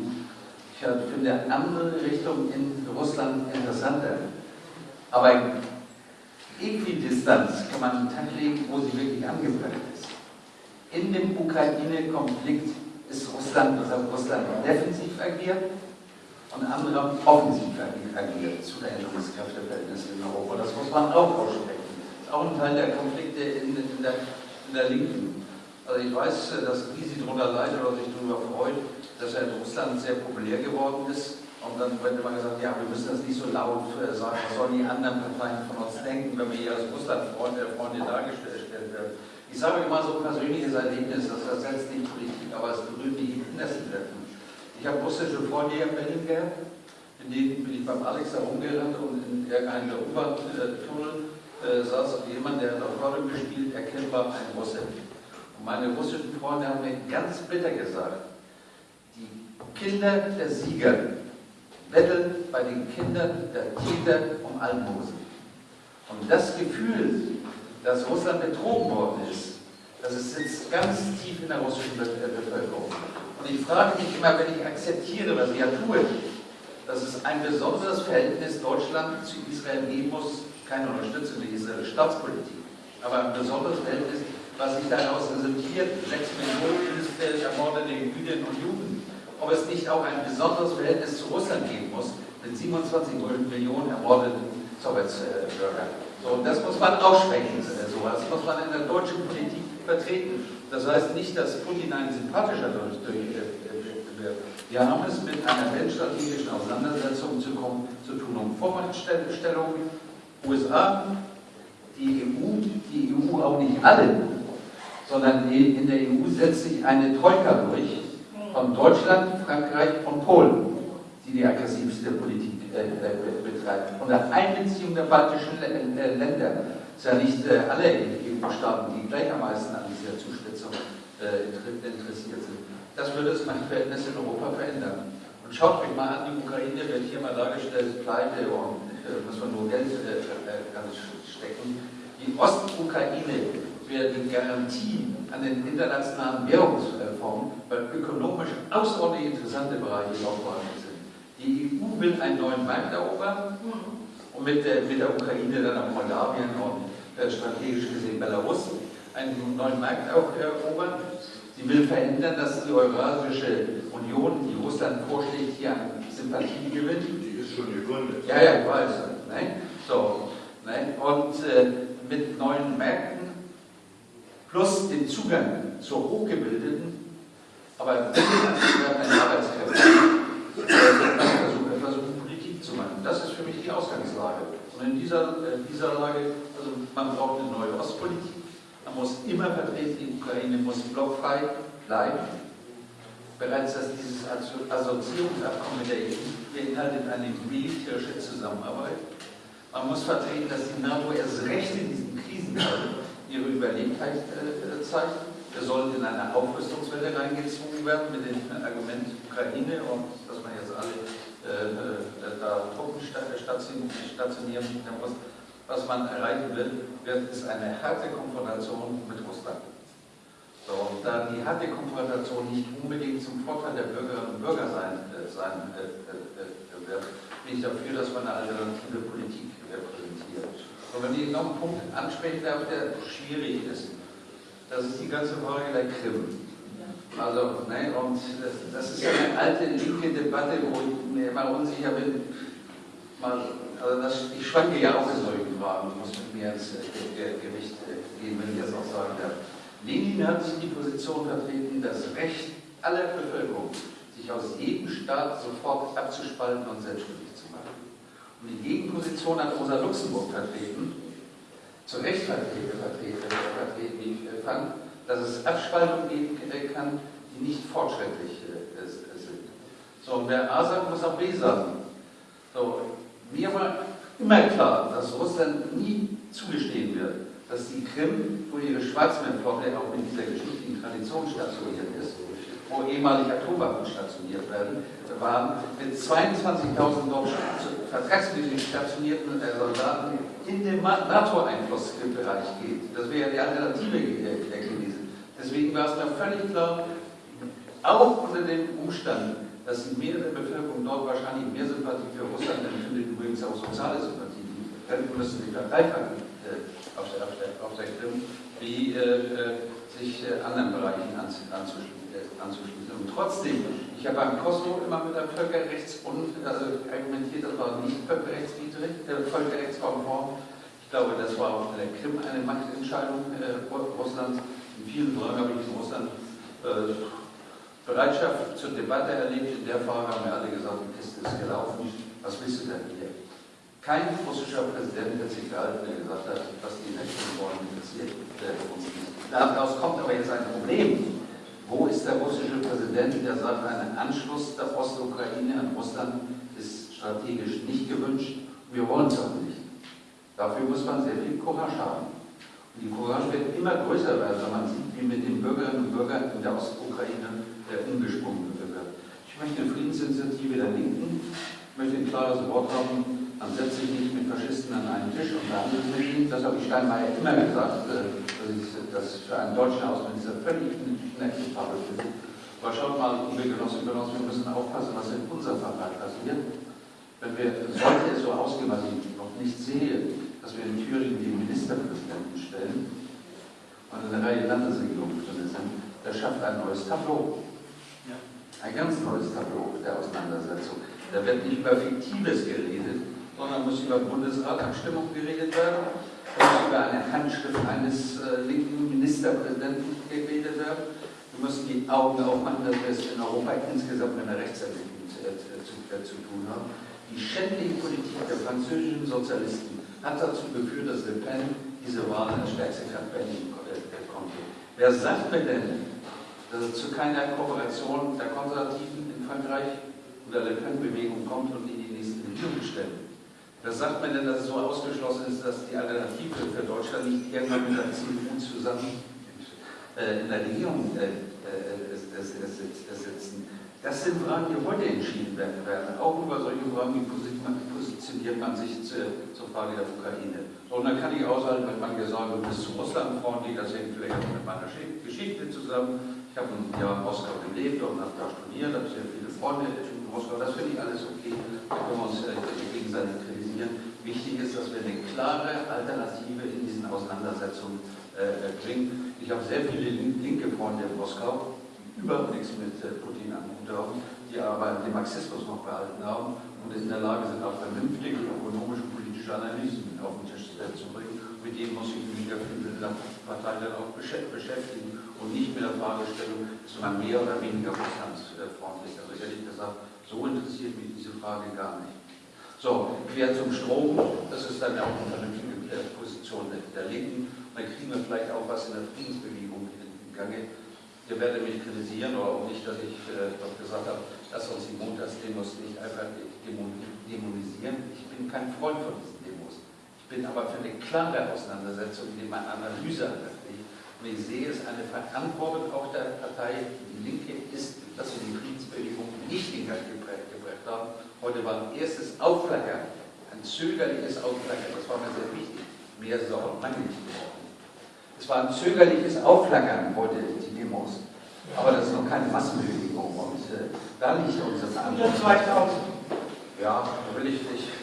Ich finde andere Richtung in Russland interessanter. Aber Äquidistanz kann man legen, wo sie wirklich angebracht ist. In dem Ukraine-Konflikt ist Russland, Russland defensiv agiert, und andere haben offensiv agiert zu der Änderung des Kräfteverhältnisses in Europa. Das muss man auch aussprechen. Das ist auch ein Teil der Konflikte in, in, der, in der Linken. Also ich weiß, dass Gysi darunter leidet oder sich darüber freut, dass er in Russland sehr populär geworden ist. Und dann wird immer gesagt, ja, wir müssen das nicht so laut äh, sagen, was sollen die anderen Parteien von uns denken, wenn wir hier als Russland-Freunde Freunde dargestellt werden. Ich sage immer so ein persönliches Erlebnis, das ersetzt nicht Politik, aber es berührt mich im Innersten Ich Freunde hier in denen bin ich beim Alex herumgerannt und in irgendeinem U-Bahn-Tunnel äh, saß jemand, der hat auf Rolle gespielt, erkennbar ein Russe. Und meine russischen Freunde haben mir ganz bitter gesagt, die Kinder der Sieger betteln bei den Kindern der Täter um Almosen. Und das Gefühl, dass Russland betrogen worden ist, das sitzt ganz tief in der russischen Bevölkerung. Und ich frage mich immer, wenn ich akzeptiere, was ich ja tue, dass es ein besonderes Verhältnis Deutschland zu Israel geben muss, keine Unterstützung der israelischen Staatspolitik, aber ein besonderes Verhältnis, was sich daraus resultiert, sechs Millionen ermordete Jüdinnen und Juden, ob es nicht auch ein besonderes Verhältnis zu Russland geben muss, mit 27 Millionen ermordeten Sowjetbürgern. So, das muss man aussprechen, sowas muss man in der deutschen Politik vertreten. Das heißt nicht, dass Putin ein sympathischer durch, durch, wird. Wir haben es mit einer weltstrategischen Auseinandersetzung zu, kommen, zu tun, um Vormachtstellung, USA, die EU, die EU auch nicht alle, sondern in der EU setzt sich eine Troika durch von Deutschland, Frankreich und Polen, die die aggressivste Politik äh, äh, betreibt. Unter Einbeziehung der baltischen äh, Länder, es ist ja nicht alle EU-Staaten, die gleichermaßen an dieser Zuspitzung interessiert sind. Das würde das Machtverhältnis in Europa verändern. Und schaut euch mal an, die Ukraine wird hier mal dargestellt, pleite und äh, muss man nur Geld äh, äh, stecken. Die Ostukraine wäre die Garantie an den internationalen Währungsfonds, weil ökonomisch außerordentlich interessante Bereiche vorhanden sind. Die EU will einen neuen Markt erobern und mit der, mit der Ukraine dann auch Moldawien und äh, strategisch gesehen Belarus einen neuen Markt auch erobern. Sie will verhindern, dass die Eurasische Union, die Russland vorschlägt, hier an Sympathie gewinnt.
Die ist schon gegründet.
Ja, ja, ich weiß. Nein? So, nein? Und äh, mit neuen Märkten plus dem Zugang zur hochgebildeten, aber billigen Arbeitskräfte versuchen, versuchen, Politik zu machen. Das ist für mich die Ausgangslage. Und in dieser, äh, dieser Lage, also man braucht eine neue Ostpolitik, man muss immer vertreten, die Ukraine muss blockfrei bleiben. Bereits dass dieses Assoziierungsabkommen mit der EU beinhaltet eine militärische Zusammenarbeit. Man muss vertreten, dass die NATO erst recht in diesem Krisenfall ihre Überlegenheit äh, zeigt. Wir sollen in eine Aufrüstungswelle reingezwungen werden mit dem Argument Ukraine und dass man jetzt alle äh, äh da Truppen stationieren muss. Was man erreichen will, wird, ist eine harte Konfrontation mit Russland. So, und da die harte Konfrontation nicht unbedingt zum Vorteil der Bürgerinnen und Bürger sein, äh, sein äh, äh, wird, bin ich dafür, dass man eine alternative Politik präsentiert. Und wenn ich noch einen Punkt ansprechen darf, der schwierig ist, das ist die ganze Frage der Krim. Also, ne, und das, das ist eine alte linke Debatte, wo ich mir immer unsicher bin. Mal, also das, ich schwanke ja auch in solchen Fragen, muss mit mir ins äh, Gewicht äh, gehen, wenn ich das auch sagen darf. Lenin hat die Position vertreten, das Recht aller Bevölkerung, sich aus jedem Staat sofort abzuspalten und selbstständig zu machen. Und die Gegenposition hat Rosa Luxemburg vertreten, zu Recht vertreten, vertreten wie ich fand, dass es Abspaltungen geben kann, die nicht fortschrittlich äh, sind. So, und der A sagt, muss auch B sagen. So, mir war immer klar, dass Russland nie zugestehen wird, dass die Krim, wo ihre Schwarzmeerflotte auch mit dieser geschichtlichen Tradition stationiert ist, wo ehemalig Atomwaffen stationiert werden, waren mit 22.000 dort vertragsmäßig stationierten äh, Soldaten in den NATO-Einflussbereich geht. Das wäre die Alternative gewesen. Deswegen war es mir völlig klar, auch unter dem Umstand, dass die Mehrheit der Bevölkerung dort wahrscheinlich mehr Sympathie für Russland empfindet, übrigens auch soziale Sympathie, dann müssen sie verdreifachen äh, auf, der, auf, der, auf der Krim, wie äh, äh sich äh, anderen Bereichen anzuschließen anzuschließen. Und trotzdem, ich habe beim Kosovo immer mit einem Völkerrechtsbund also argumentiert, das war nicht völkerrechtswidrig, äh, völkerrechtskonform. Ich glaube, das war in der Krim eine Machtentscheidung äh, Russlands. In vielen Fragen habe ich in Russland äh, Bereitschaft zur Debatte erlebt. In der Frage haben wir alle gesagt, die Kiste ist gelaufen. Was willst du denn hier? Kein russischer Präsident hat sich gehalten, der gesagt hat, was die Menschen wollen, interessiert uns nicht. Daraus kommt aber jetzt ein Problem. Wo ist der russische Präsident, der sagt, ein Anschluss der Ostukraine an Russland ist strategisch nicht gewünscht? Wir wollen es auch nicht. Dafür muss man sehr viel Courage haben. Und die Courage wird immer größer werden, wenn man sieht, wie mit den Bürgerinnen und Bürgern in der Ostukraine umgesprungen wird. Ich möchte eine Friedensinitiative der Linken, ich möchte ein klares Wort haben, man setzt sich nicht mit Faschisten an einen Tisch und verhandelt mit ihnen. Das habe ich Steinmeier immer gesagt, äh, dass ich das für einen deutschen Außenminister völlig inakzeptabel finde. Aber schaut mal, liebe Genossinnen und Genossen, wir müssen aufpassen, was in unserem Vertrag passiert. Wenn wir, sollte es so ausgehen, was ich noch nicht sehe, dass wir in Thüringen die Ministerpräsidenten stellen und eine Reihe Landesregierungen drin sind, das schafft ein neues Tableau. Ein ganz neues Tableau der Auseinandersetzung. Da wird nicht über Fiktives geredet, sondern muss über Bundesratabstimmung geredet werden, muss über eine Handschrift eines äh, linken Ministerpräsidenten geredet werden. Wir müssen die Augen aufmachen, dass wir es in Europa insgesamt mit einer Rechtsentwicklung zu, äh, zu, äh, zu, tun haben. Die schändliche Politik der französischen Sozialisten hat dazu geführt, dass Le Pen diese Wahl als stärkste Kampagne konnte. Wer sagt mir denn, dass es zu keiner Kooperation der Konservativen in Frankreich oder Le Pen-Bewegung kommt und in die nächsten Regierungen stellen? Das sagt man denn, dass es so ausgeschlossen ist, dass die Alternative für Deutschland nicht irgendwann mit der CDU zusammen äh, in der Regierung äh, äh, sitzen? Das sind Fragen, die heute entschieden werden. Auch über solche Fragen, wie positioniert man sich zur Frage der Ukraine. Und dann kann ich aushalten, wenn man gesagt wird, du bist zu Russland freundlich, das hängt vielleicht auch mit meiner Geschichte zusammen. Ich habe ein Jahr in Moskau gelebt und habe da studiert, habe sehr viele Freunde in Moskau. Das finde ich alles okay. Da können wir uns gegenseitig kritisieren. Wichtig ist, dass wir eine klare Alternative in diesen Auseinandersetzungen äh, bringen. Ich habe sehr viele linke Freunde in Moskau, die überhaupt nichts mit äh, Putin am Hut haben, die aber den Marxismus noch behalten haben und in der Lage sind, auch vernünftige ökonomische, politische Analysen auf den Tisch äh, zu bringen. Mit denen muss ich mich in der Partei dann auch beschäftigen und nicht mit der Fragestellung, ist man mehr oder weniger russlandsfreundlich. Also ehrlich gesagt, so interessiert mich diese Frage gar nicht. So, quer zum Strom, das ist dann auch eine vernünftige Position der, Linken. Dann kriegen wir vielleicht auch was in der Friedensbewegung in, Gange. Ihr werdet mich kritisieren oder auch nicht, dass ich äh, gesagt habe, dass uns die Montagsdemos nicht einfach dämonisieren. Ich bin kein Freund von diesen Demos. Ich bin aber für eine klare Auseinandersetzung, indem man Analyse anlegt. Und ich sehe es eine Verantwortung auch der Partei, die Linke ist, dass wir die Friedensbewegung nicht in Gang gebracht haben Heute war ein erstes Aufflackern, ein zögerliches Aufflackern, das war mir sehr wichtig. Mehr ist es auch lange nicht geworden. Es war ein zögerliches Aufflackern heute, die Demos. Aber das ist noch keine Massenbewegung und äh, da liegt unsere Verantwortung. Ja, da will ich nicht.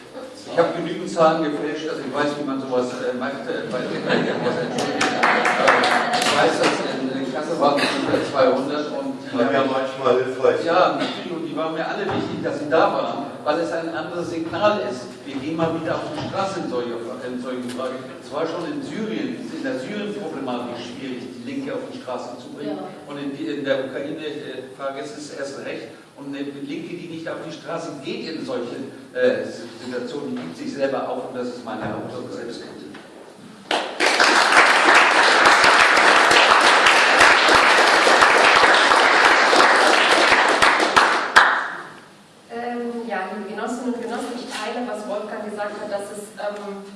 Ich habe genügend Zahlen gefälscht, dass ich weiß, wie man sowas äh, macht, äh, bei den Demos entschuldigt. Äh, ich weiß, dass in, in Kasse waren es über 200 und die
ja, ja manchmal hilfreich.
Ja, und die waren mir alle wichtig, dass sie da waren weil es ein anderes Signal ist. Wir gehen mal wieder auf die Straße in, solche, in solchen Fragen. Es war schon in Syrien, in der Syrien-Problematik schwierig, die Linke auf die Straße zu bringen. Ja. Und in, in der Ukraine-Frage ist es erst recht. Und eine Linke, die nicht auf die Straße geht in solchen äh, Situationen, die gibt sich selber auf. Und das ist meine Selbstkritik.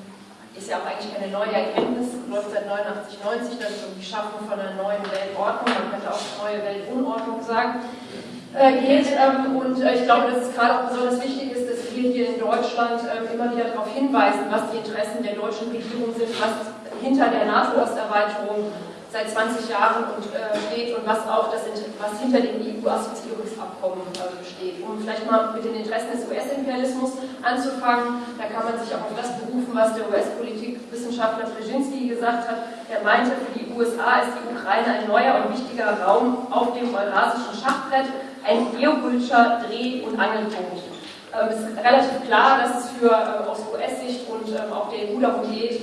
ist ja auch eigentlich keine neue Erkenntnis, läuft seit 89, 90, dass es um die Schaffung von einer neuen Weltordnung, man könnte auch neue Weltunordnung sagen, äh, geht. Ähm, und äh, ich glaube, dass es gerade auch besonders wichtig ist, dass wir hier in Deutschland äh, immer wieder darauf hinweisen, was die Interessen der deutschen Regierung sind, was hinter der NATO-Osterweiterung seit 20 Jahren und, äh, steht und was auch das, was hinter dem EU-Assoziierungsabkommen äh, steht. Um vielleicht mal mit den Interessen des US-Imperialismus anzufangen, da kann man sich auch auf das berufen, was der US-Politikwissenschaftler Brzezinski gesagt hat. Er meinte, für die USA ist die Ukraine ein neuer und wichtiger Raum auf dem eurasischen Schachbrett, ein geopolitischer Dreh- und Angelpunkt. Ähm, es ist relativ klar, dass es für, äh, aus US-Sicht und ähm, auch der EU darum geht,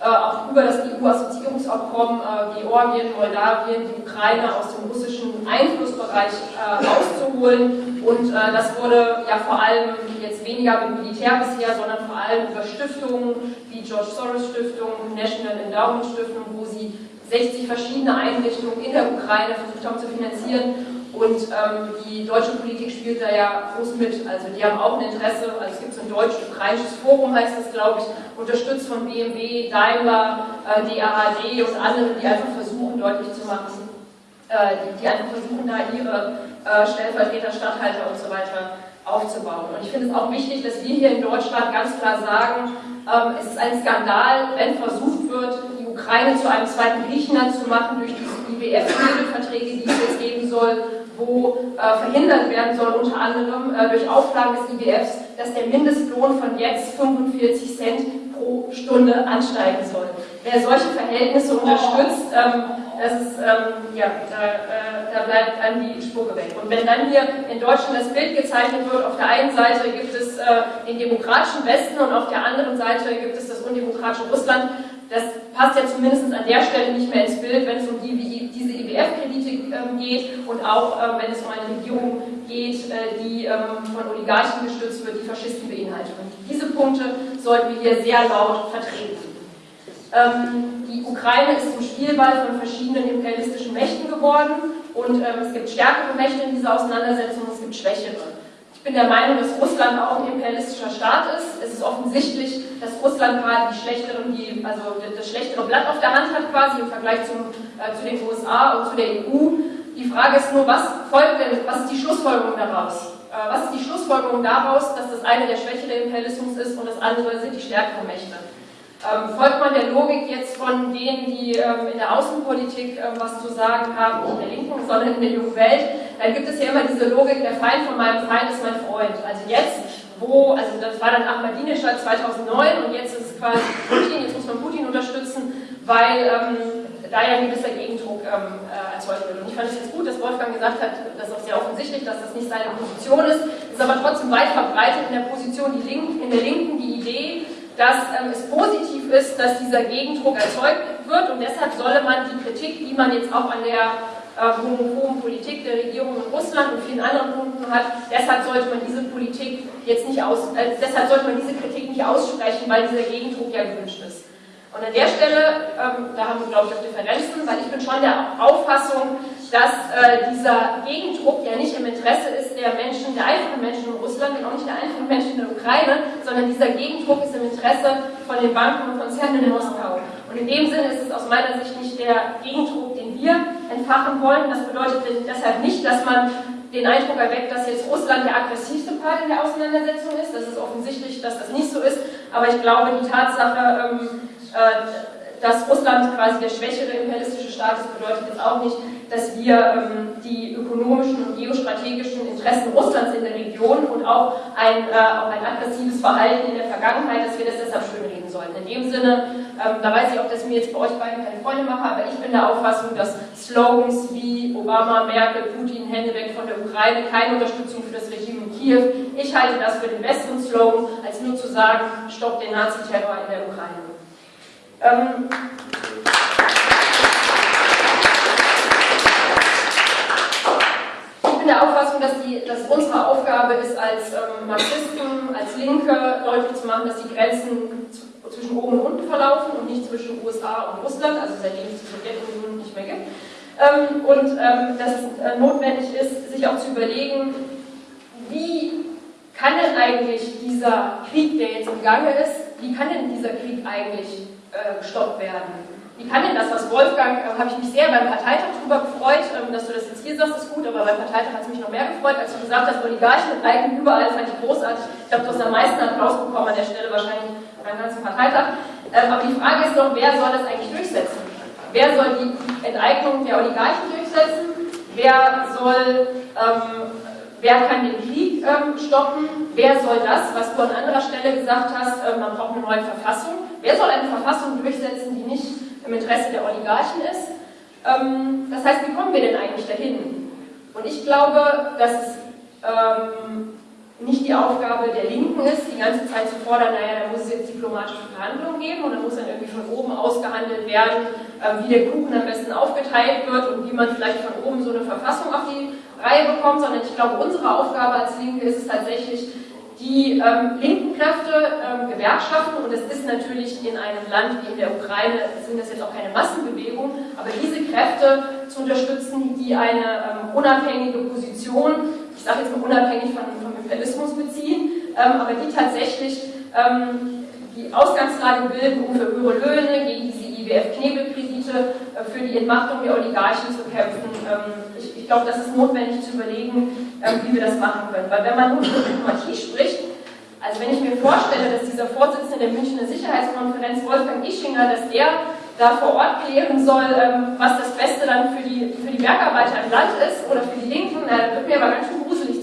äh, auch über das EU-Assoziierungsabkommen äh, Georgien, Moldawien, die Ukraine aus dem russischen Einflussbereich äh, auszuholen. Und äh, das wurde ja vor allem jetzt weniger mit Militär bisher, sondern vor allem über Stiftungen wie George Soros Stiftung, National Endowment Stiftung, wo sie 60 verschiedene Einrichtungen in der Ukraine versucht haben zu finanzieren und ähm, die deutsche Politik spielt da ja groß mit. Also die haben auch ein Interesse, also es gibt so ein deutsch-ukrainisches Forum, heißt das, glaube ich, unterstützt von BMW, Daimler, äh, DAHD und anderen, die einfach versuchen, deutlich zu machen, äh, die, die, einfach versuchen, da ihre äh, Stellvertreter, Stadthalter und so weiter aufzubauen. Und ich finde es auch wichtig, dass wir hier in Deutschland ganz klar sagen, ähm, es ist ein Skandal, wenn versucht wird, die Ukraine zu einem zweiten Griechenland zu machen durch diese IWF-Verträge, die es jetzt geben soll, wo äh, verhindert werden soll, unter anderem äh, durch Auflagen des IWFs, dass der Mindestlohn von jetzt 45 Cent pro Stunde ansteigen soll. Wer solche Verhältnisse unterstützt, ähm, das ist, ähm, ja, da, äh, da, bleibt einem die Spucke weg. Und wenn dann hier in Deutschland das Bild gezeichnet wird, auf der einen Seite gibt es äh, den demokratischen Westen und auf der anderen Seite gibt es das undemokratische Russland, das passt ja zumindest an der Stelle nicht mehr ins Bild, wenn es um die, diese IWF-Kredite ähm, geht und auch ähm, wenn es um eine Regierung geht, äh, die ähm, von Oligarchen gestützt wird, die Faschisten beinhaltet. Und diese Punkte sollten wir hier sehr laut vertreten. Die Ukraine ist zum Spielball von verschiedenen imperialistischen Mächten geworden und es gibt stärkere Mächte in dieser Auseinandersetzung, es gibt schwächere. Ich bin der Meinung, dass Russland auch ein imperialistischer Staat ist. Es ist offensichtlich, dass Russland gerade die schlechteren, die, also das schlechtere Blatt auf der Hand hat quasi im Vergleich zum, äh, zu den USA und zu der EU. Die Frage ist nur, was folgt denn, was ist die Schlussfolgerung daraus? Äh, was ist die Schlussfolgerung daraus, dass das eine der schwächere Imperialismus ist und das andere sind die stärkeren Mächte? Ähm, folgt man der Logik jetzt von denen, die ähm, in der Außenpolitik ähm, was zu sagen haben, nicht in der Linken, sondern in der jungen Welt, dann gibt es ja immer diese Logik, der Feind von meinem Feind ist mein Freund. Also jetzt, wo, also das war dann Ahmadinejad 2009 und jetzt ist es quasi Putin, jetzt muss man Putin unterstützen, weil ähm, da ja ein gewisser Gegendruck ähm, äh, erzeugt wird. Und ich fand es jetzt gut, dass Wolfgang gesagt hat, das ist auch sehr offensichtlich, dass das nicht seine Position ist, ist aber trotzdem weit verbreitet in der Position die Linken, in der Linken die Idee, dass ähm, es positiv ist, dass dieser Gegendruck erzeugt wird und deshalb solle man die Kritik, die man jetzt auch an der äh, homophoben Politik der Regierung in Russland und vielen anderen Punkten hat, deshalb sollte man diese Politik jetzt nicht aus, äh, deshalb sollte man diese Kritik nicht aussprechen, weil dieser Gegendruck ja gewünscht ist. Und an der Stelle, ähm, da haben wir, glaube ich, auch Differenzen, weil ich bin schon der Auffassung, dass äh, dieser Gegendruck ja nicht im Interesse ist der Menschen, der einfachen Menschen in Russland und auch nicht der einfachen Menschen in der Ukraine, sondern dieser Gegendruck ist im Interesse von den Banken und Konzernen in Moskau. Und in dem Sinne ist es aus meiner Sicht nicht der Gegendruck, den wir entfachen wollen. Das bedeutet deshalb nicht, dass man den Eindruck erweckt, dass jetzt Russland der aggressivste Part in der Auseinandersetzung ist. Das ist offensichtlich, dass das nicht so ist. Aber ich glaube, die Tatsache, ähm, äh, dass Russland quasi der schwächere imperialistische Staat ist, bedeutet jetzt auch nicht, dass wir ähm, die ökonomischen und geostrategischen Interessen Russlands in der Region und auch ein, äh, auch ein aggressives Verhalten in der Vergangenheit, dass wir das deshalb schönreden sollten. In dem Sinne, ähm, da weiß ich auch, dass ich mir jetzt bei euch beiden keine Freunde mache, aber ich bin der Auffassung, dass Slogans wie Obama, Merkel, Putin, Hände weg von der Ukraine keine Unterstützung für das Regime in Kiew. Ich halte das für den besseren Slogan, als nur zu sagen, stopp den Naziterror in der Ukraine. Ähm, ich bin der Auffassung, dass, dass unsere Aufgabe ist, als ähm, Marxisten, als Linke deutlich zu machen, dass die Grenzen zwischen oben und unten verlaufen und nicht zwischen USA und Russland, also seitdem es die Sowjetunion nicht mehr gibt. Ähm, und ähm, dass es äh, notwendig ist, sich auch zu überlegen, wie kann denn eigentlich dieser Krieg, der jetzt im Gange ist, wie kann denn dieser Krieg eigentlich gestoppt werden. Wie kann denn das, was Wolfgang, äh, habe ich mich sehr beim Parteitag darüber gefreut, ähm, dass du das jetzt hier sagst, ist gut, aber beim Parteitag hat es mich noch mehr gefreut, als du gesagt hast, Oligarchen bleiben überall, fand ich großartig. Ich glaube, du hast am meisten Applaus bekommen an der Stelle, wahrscheinlich beim ganzen Parteitag. Ähm, aber die Frage ist doch, wer soll das eigentlich durchsetzen? Wer soll die Enteignung der Oligarchen durchsetzen? Wer soll ähm, Wer kann den Krieg ähm, stoppen? Wer soll das, was du an anderer Stelle gesagt hast, äh, man braucht eine neue Verfassung? Wer soll eine Verfassung durchsetzen, die nicht im Interesse der Oligarchen ist? Ähm, das heißt, wie kommen wir denn eigentlich dahin? Und ich glaube, dass es ähm, nicht die Aufgabe der Linken ist, die ganze Zeit zu fordern, naja, da muss es jetzt diplomatische Verhandlungen geben und dann muss dann irgendwie von oben ausgehandelt werden, ähm, wie der Kuchen am besten aufgeteilt wird und wie man vielleicht von oben so eine Verfassung auf die Reihe bekommt, sondern ich glaube, unsere Aufgabe als Linke ist es tatsächlich, die ähm, linken Kräfte, ähm, Gewerkschaften, und das ist natürlich in einem Land wie in der Ukraine, sind das jetzt auch keine Massenbewegung, aber diese Kräfte zu unterstützen, die eine ähm, unabhängige Position, ich sage jetzt mal unabhängig von, vom Imperialismus beziehen, ähm, aber die tatsächlich ähm, die Ausgangslage bilden, um für höhere Löhne, gegen diese IWF-Knebelkredite, äh, für die Entmachtung der Oligarchen zu kämpfen. Ähm, ich, ich glaube, das ist notwendig zu überlegen, ähm, wie wir das machen können. Weil wenn man nur über Diplomatie spricht, also wenn ich mir vorstelle, dass dieser Vorsitzende der Münchner Sicherheitskonferenz, Wolfgang Ischinger, dass der da vor Ort klären soll, ähm, was das Beste dann für die, für die Bergarbeiter im Land ist oder für die Linken, na, wird mir aber ganz schön gruselig.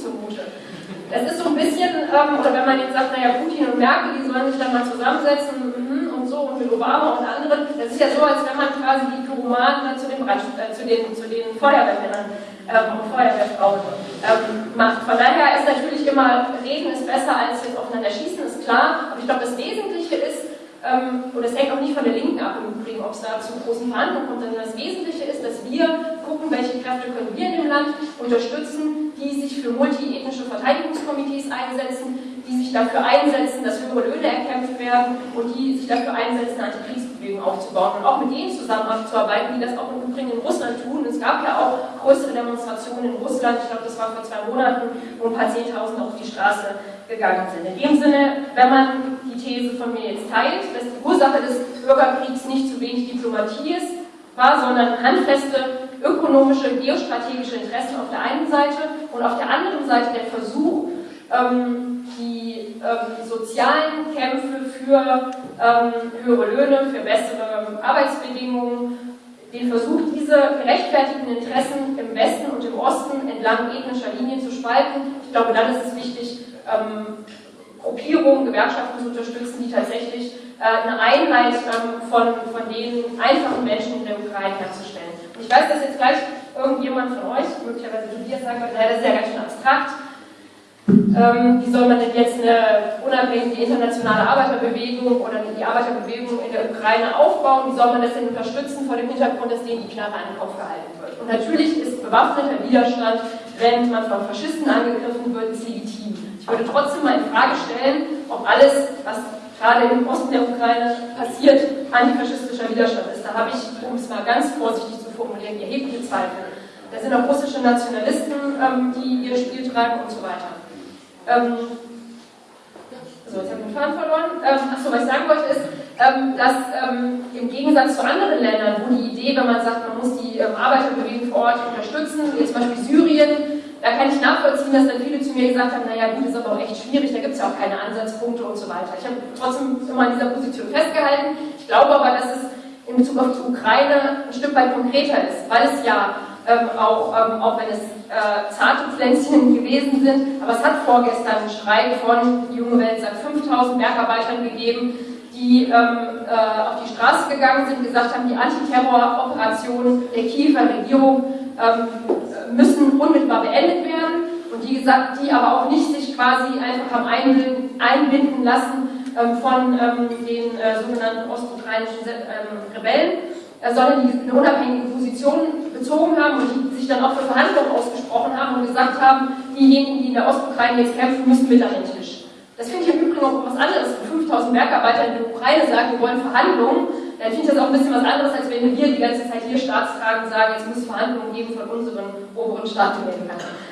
Das ist so ein bisschen, ähm, oder wenn man jetzt sagt, naja, Putin und Merkel, die sollen sich dann mal zusammensetzen mhm, und so und mit Obama und anderen, das ist ja so, als wenn man quasi die Pyromanen zu den, äh, zu den, zu den Feuerwehrmännern ähm, und Feuerwehrfrauen ähm, macht. Von daher ist natürlich immer, reden ist besser als jetzt aufeinander schießen, ist klar. Aber ich glaube, das Wesentliche ist, ähm, und das hängt auch nicht von der Linken ab im Übrigen, ob es da zu großen Verhandlungen kommt, sondern das Wesentliche ist, dass wir gucken, welche Kräfte können wir in dem Land unterstützen, die sich für multiethnische Verteidigungskomitees einsetzen, die sich dafür einsetzen, dass höhere Löhne erkämpft werden und die sich dafür einsetzen, Antikriegsbewegung aufzubauen und auch mit denen zusammenzuarbeiten, die das auch im Übrigen in Russland tun. Es gab ja auch größere Demonstrationen in Russland, ich glaube, das war vor zwei Monaten, wo ein paar Zehntausend auf die Straße gegangen sind. In dem Sinne, wenn man die These von mir jetzt teilt, dass die Ursache des Bürgerkriegs nicht zu wenig Diplomatie ist, war, sondern handfeste ökonomische, geostrategische Interessen auf der einen Seite und auf der anderen Seite der Versuch, ähm, die ähm, sozialen Kämpfe für ähm, höhere Löhne, für bessere Arbeitsbedingungen, den Versuch, diese gerechtfertigten Interessen im Westen und im Osten entlang ethnischer Linien zu spalten. Ich glaube, dann ist es wichtig, ähm, Gruppierungen, Gewerkschaften zu unterstützen, die tatsächlich äh, eine Einheit ähm, von, von den einfachen Menschen in der Ukraine herzustellen. Und ich weiß, dass jetzt gleich irgendjemand von euch, möglicherweise Tobias, sagen wird, naja, das ist ja ganz schön abstrakt. Ähm, wie soll man denn jetzt eine unabhängige internationale Arbeiterbewegung oder die Arbeiterbewegung in der Ukraine aufbauen? Wie soll man das denn unterstützen vor dem Hintergrund, dass denen die Knarre an den Kopf gehalten wird? Und natürlich ist bewaffneter Widerstand, wenn man von Faschisten angegriffen wird, ist legitim. Ich würde trotzdem mal in Frage stellen, ob alles, was gerade im Osten der Ukraine passiert, antifaschistischer Widerstand ist. Da habe ich, um es mal ganz vorsichtig zu formulieren, erhebliche Zweifel. Da sind auch russische Nationalisten, ähm, die ihr Spiel treiben und so weiter. Ähm, so, jetzt habe ich den Faden verloren. Ähm, achso, was ich sagen wollte ist, ähm, dass ähm, im Gegensatz zu anderen Ländern, wo die Idee, wenn man sagt, man muss die ähm, Arbeiterbewegung vor Ort unterstützen, wie zum Beispiel Syrien, da kann ich nachvollziehen, dass dann viele zu mir gesagt haben, naja gut, ist aber auch echt schwierig, da gibt es ja auch keine Ansatzpunkte und so weiter. Ich habe trotzdem immer an dieser Position festgehalten. Ich glaube aber, dass es in Bezug auf die Ukraine ein Stück weit konkreter ist, weil es ja ähm, auch, ähm, auch wenn es äh, zarte Pflänzchen gewesen sind. Aber es hat vorgestern einen Schrei von die junge Welt seit 5000 Bergarbeitern gegeben, die ähm, äh, auf die Straße gegangen sind, gesagt haben, die Antiterroroperationen der Kiewer Regierung ähm, müssen unmittelbar beendet werden und die, gesagt, die aber auch nicht sich quasi einfach haben einbinden, einbinden lassen ähm, von ähm, den äh, sogenannten ostukrainischen ähm, Rebellen äh, sondern die eine unabhängige Position bezogen haben und die sich dann auch für Verhandlungen ausgesprochen haben und gesagt haben, diejenigen, die in der Ostukraine jetzt kämpfen, müssen mit an den Tisch. Das finde ich im Übrigen auch was anderes. Wenn 5000 Bergarbeiter in der Ukraine sagen, wir wollen Verhandlungen, dann finde ich das auch ein bisschen was anderes, als wenn wir die ganze Zeit hier Staatstragen sagen, jetzt muss Verhandlungen geben von unseren oberen Staatsmedien.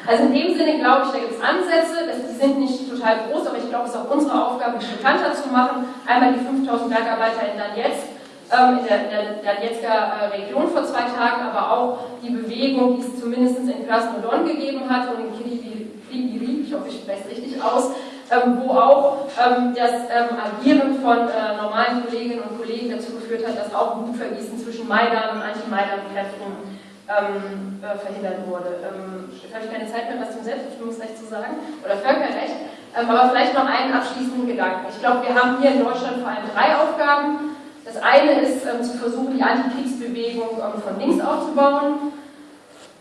Also in dem Sinne glaube ich, da gibt es Ansätze, die sind nicht total groß, aber ich glaube, es ist auch unsere Aufgabe, die bekannter zu machen. Einmal die 5000 Bergarbeiter in Donetsk, ähm, in der, der, der Donetsker äh, Region vor zwei Tagen, aber auch die Bewegung, die es zumindest in Krasnodon gegeben hat und in Kiribiri, ich hoffe, ich spreche es richtig aus, ähm, wo auch ähm, das ähm, Agieren von äh, normalen Kolleginnen und Kollegen dazu geführt hat, dass auch Blutvergießen zwischen Maidan und Anti-Maidan-Kräften ähm, äh, verhindert wurde. Ähm, jetzt habe ich keine Zeit mehr, was zum Selbstbestimmungsrecht zu sagen, oder Völkerrecht, ähm, aber vielleicht noch einen abschließenden Gedanken. Ich glaube, wir haben hier in Deutschland vor allem drei Aufgaben. Das eine ist ähm, zu versuchen, die Antikriegsbewegung ähm, von links aufzubauen.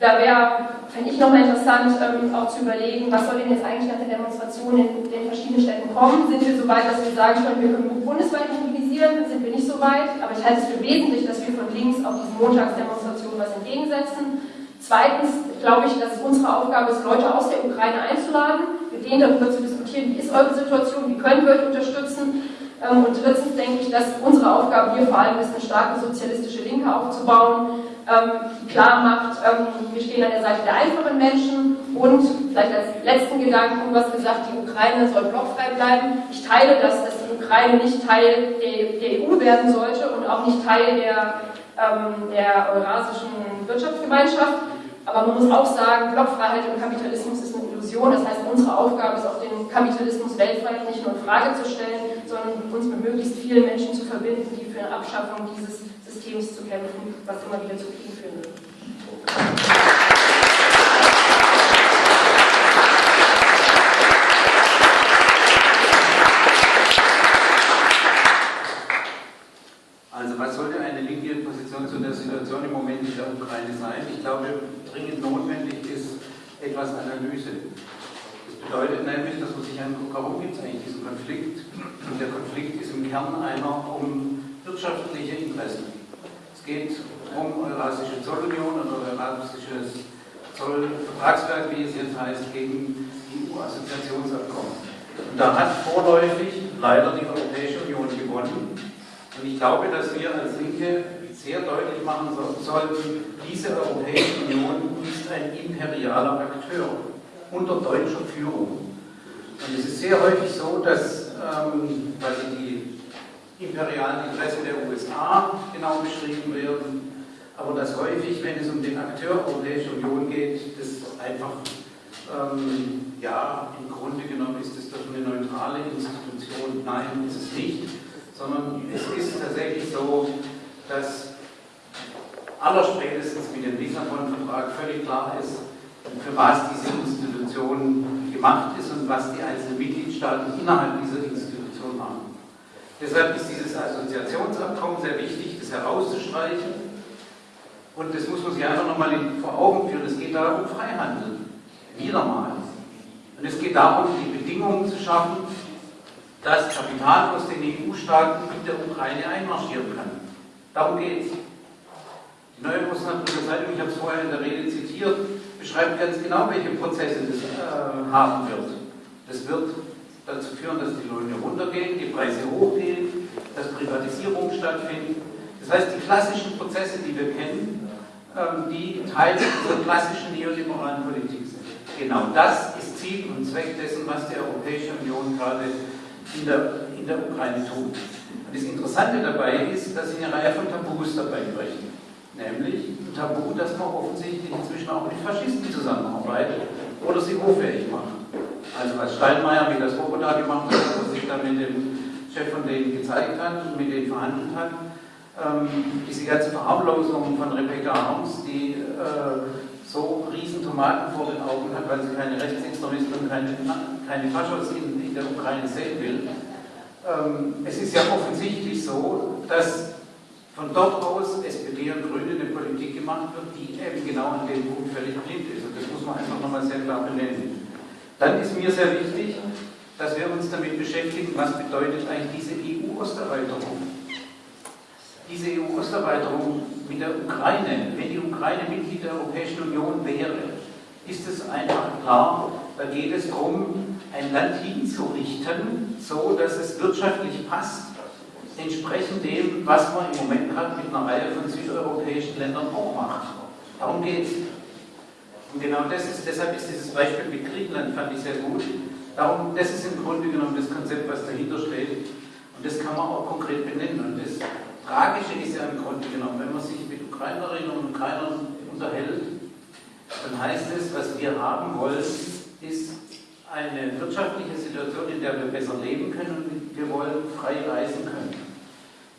Da wäre fände ich nochmal interessant, ähm, auch zu überlegen, was soll denn jetzt eigentlich nach der Demonstration in den verschiedenen Städten kommen? Sind wir so weit, dass wir sagen können, wir können bundesweit mobilisieren? Sind wir nicht so weit? Aber ich halte es für wesentlich, dass wir von links auf diese Montagsdemonstration was entgegensetzen. Zweitens glaube ich, dass es unsere Aufgabe ist, Leute aus der Ukraine einzuladen, mit denen darüber zu diskutieren, wie ist eure Situation, wie können wir euch unterstützen. Ähm, und drittens denke ich, dass unsere Aufgabe hier vor allem ist, eine starke sozialistische Linke aufzubauen, ähm, klar macht, ähm, wir stehen an der Seite der einfachen Menschen und vielleicht als letzten Gedanken was gesagt, die Ukraine soll blockfrei bleiben. Ich teile das, dass die Ukraine nicht Teil der, EU werden sollte und auch nicht Teil der, der Eurasischen Wirtschaftsgemeinschaft. Aber man muss auch sagen, Blockfreiheit im Kapitalismus ist eine Illusion. Das heißt, unsere Aufgabe ist auch den Kapitalismus weltweit nicht nur in Frage zu stellen, sondern uns mit möglichst vielen Menschen zu verbinden, die für eine Abschaffung dieses Systems zu kämpfen, was immer wieder zu Kriegen führen wird.
Also was sollte eine linke Position zu der Situation im Moment in der Ukraine sein? Ich glaube, dringend notwendig ist etwas Analyse. Das bedeutet nämlich, dass man sich anguckt, warum gibt es eigentlich diesen Konflikt? Und der Konflikt ist im Kern einer um wirtschaftliche Interessen. Es geht um Eurasische Zollunion oder Eurasisches Zollvertragswerk, wie es jetzt heißt, gegen EU-Assoziationsabkommen. Und da hat vorläufig leider die Europäische Union gewonnen. Und ich glaube, dass wir als Linke sehr deutlich machen sollten, diese Europäische Union ist ein imperialer Akteur unter deutscher Führung. Und es ist sehr häufig so, dass ähm, die imperialen Interessen der USA genau beschrieben werden, aber dass häufig, wenn es um den Akteur Europäische Union geht, das einfach, ähm, ja, im Grunde genommen ist es doch eine neutrale Institution. Nein, ist es nicht, sondern es ist tatsächlich so, dass allerspätestens mit dem Lissabon-Vertrag völlig klar ist, für was diese Institution gemacht ist und was die einzelnen Mitgliedstaaten innerhalb dieser. Deshalb ist dieses Assoziationsabkommen sehr wichtig, das herauszustreichen. Und das muss man sich einfach nochmal vor Augen führen. Es geht darum, Freihandel. Wieder mal. Und es geht darum, die Bedingungen zu schaffen, dass Kapital aus den EU-Staaten in der Ukraine einmarschieren kann. Darum geht es. Die neue Osnabrücker Zeitung, ich habe es vorher in der Rede zitiert, beschreibt ganz genau, welche Prozesse das äh, haben wird. Das wird dazu führen, dass die Löhne runtergehen, die Preise hochgehen, dass Privatisierungen stattfinden. Das heißt, die klassischen Prozesse, die wir kennen, ähm, die Teil dieser klassischen neoliberalen Politik sind. Genau das ist Ziel und Zweck dessen, was die Europäische Union gerade in der, in der Ukraine tut. Und das Interessante dabei ist, dass sie eine Reihe von Tabus dabei brechen. Nämlich ein Tabu, dass man offensichtlich inzwischen auch mit Faschisten zusammenarbeitet oder sie hoffähig macht. Also was Steinmeier mit der Swoboda gemacht hat, was sich dann mit dem Chef von denen gezeigt hat und mit denen verhandelt hat, ähm, diese ganze Verharmlosung von Rebecca Harms, die äh, so riesen Tomaten vor den Augen hat, weil sie keine Rechtsextremisten und keine, keine Faschos in, in, der Ukraine sehen will. Ähm, es ist ja offensichtlich so, dass von dort aus SPD und Grüne eine Politik gemacht wird, die eben genau an dem Punkt völlig blind ist. Und das muss man einfach nochmal sehr klar benennen. Dann ist mir sehr wichtig, dass wir uns damit beschäftigen, was bedeutet eigentlich diese EU-Osterweiterung. Diese EU-Osterweiterung mit der Ukraine, wenn die Ukraine Mitglied der Europäischen Union wäre, ist es einfach klar, da geht es darum, ein Land hinzurichten, so dass es wirtschaftlich passt, entsprechend dem, was man im Moment gerade mit einer Reihe von südeuropäischen Ländern auch macht. Darum geht es. Und genau das ist, deshalb ist dieses Beispiel mit Griechenland, fand ich sehr gut. Darum, das ist im Grunde genommen das Konzept, was dahinter steht. Und das kann man auch konkret benennen. Und das Tragische ist ja im Grunde genommen, wenn man sich mit Ukrainerinnen und Ukrainern unterhält, dann heißt es, was wir haben wollen, ist eine wirtschaftliche Situation, in der wir besser leben können und wir wollen frei reisen können.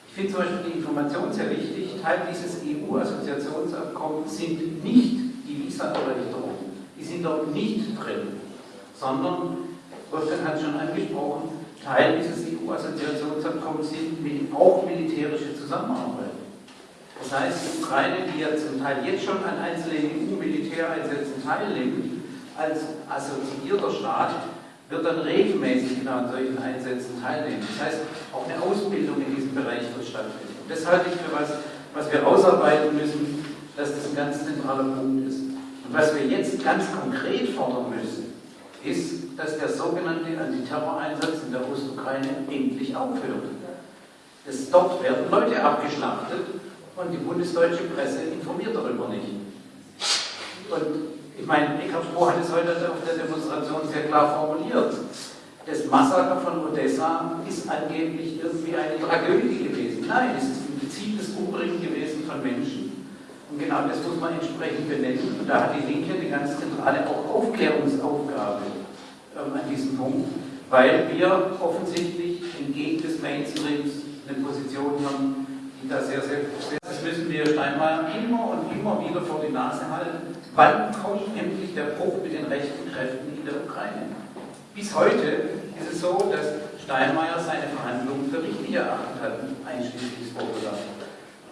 Ich finde zum Beispiel die Information sehr wichtig. Teil dieses EU-Assoziationsabkommens sind nicht die Visa-Erleichterung, die sind dort nicht drin, sondern, Wolfgang hat schon angesprochen, Teil dieses EU-Assoziationsabkommens sind auch militärische Zusammenarbeit. Das heißt, die Ukraine, die ja zum Teil jetzt schon an einzelnen EU-Militäreinsätzen teilnimmt, als assoziierter Staat, wird dann regelmäßig genau an solchen Einsätzen teilnehmen. Das heißt, auch eine Ausbildung in diesem Bereich wird stattfinden. Und das halte ich für was, was wir ausarbeiten müssen, dass das ein ganz zentraler Punkt ist. Und was wir jetzt ganz konkret fordern müssen, ist, dass der sogenannte Antiterror-Einsatz in der Ostukraine endlich aufhört. Das, dort werden Leute abgeschlachtet und die bundesdeutsche Presse informiert darüber nicht. Und ich meine, Eckhard Stroh hat es heute auf der Demonstration sehr klar formuliert. Das Massaker von Odessa ist angeblich irgendwie eine Tragödie gewesen. Nein, es ist ein gezieltes Umbringen gewesen von Menschen. Und genau das muss man entsprechend benennen. Und da hat die Linke eine ganz zentrale auch Aufklärungsaufgabe ähm, an diesem Punkt, weil wir offensichtlich entgegen des Mainstreams eine Position haben, die da sehr, sehr groß ist. Das müssen wir Steinmeier immer und immer wieder vor die Nase halten. Wann kommt endlich der Bruch mit den rechten Kräften in der Ukraine? Bis heute ist es so, dass Steinmeier seine Verhandlungen für richtig erachtet hat, einschließlich Svoboda.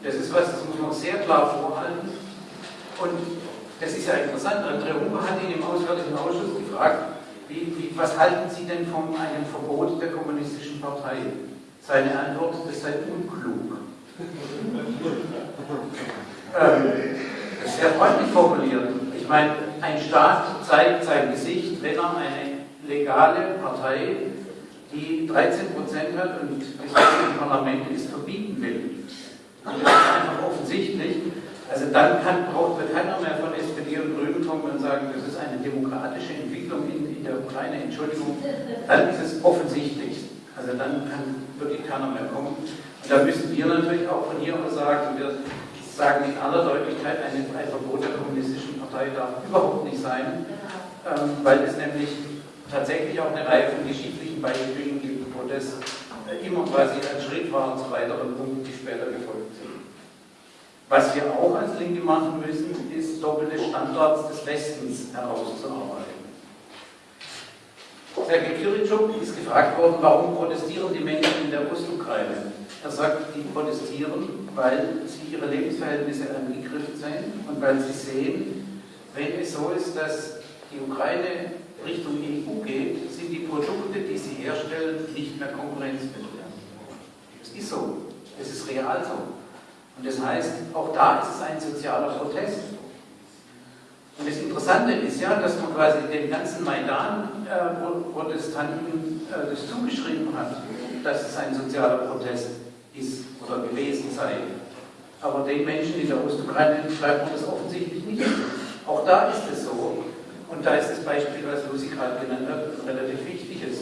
Das ist was, das muss man sehr klar vorhalten. Und das ist ja interessant. André Unge hat ihn im Auswärtigen Ausschuss gefragt, wie, wie, was halten Sie denn von einem Verbot der Kommunistischen Partei? Seine Antwort, das sei unklug. ähm, das ist sehr freundlich formuliert. Ich meine, ein Staat zeigt sein Gesicht, wenn er eine legale Partei, die 13 Prozent hat und das im Parlament ist, verbieten das ist einfach offensichtlich. Also dann kann, braucht keiner mehr von SPD und Grünen kommen und sagen, das ist eine demokratische Entwicklung in, in der Ukraine, Entschuldigung. Dann ist es offensichtlich. Also dann kann wirklich keiner mehr kommen. Und da müssen wir natürlich auch von hier aus sagen, wir sagen in aller Deutlichkeit, ein, ein Verbot der kommunistischen Partei darf überhaupt nicht sein, ähm, weil es nämlich tatsächlich auch eine Reihe von geschichtlichen Beispielen gibt, wo das immer quasi ein Schritt war zu weiteren Punkten, die später gefolgt sind. Was wir auch als Linke machen müssen, ist doppelte Standards des Westens herauszuarbeiten. Sergei Kiritschuk ist gefragt worden, warum protestieren die Menschen in der Ostukraine? Er sagt, die protestieren, weil sie ihre Lebensverhältnisse angegriffen sind und weil sie sehen, wenn es so ist, dass die Ukraine Richtung EU geht, sind die Produkte, die sie herstellen, nicht mehr konkurrenzfähig. Das ist so. Das ist real so. Und das heißt, auch da ist es ein sozialer Protest. Und das Interessante ist ja, dass man quasi den ganzen Maidan-Protestanten äh, äh, das zugeschrieben hat, dass es ein sozialer Protest ist oder gewesen sei. Aber den Menschen in der Ostukraine schreibt man das offensichtlich nicht. Auch da ist es so. Und da ist das Beispiel, was Lucy gerade genannt hat, relativ wichtig ist.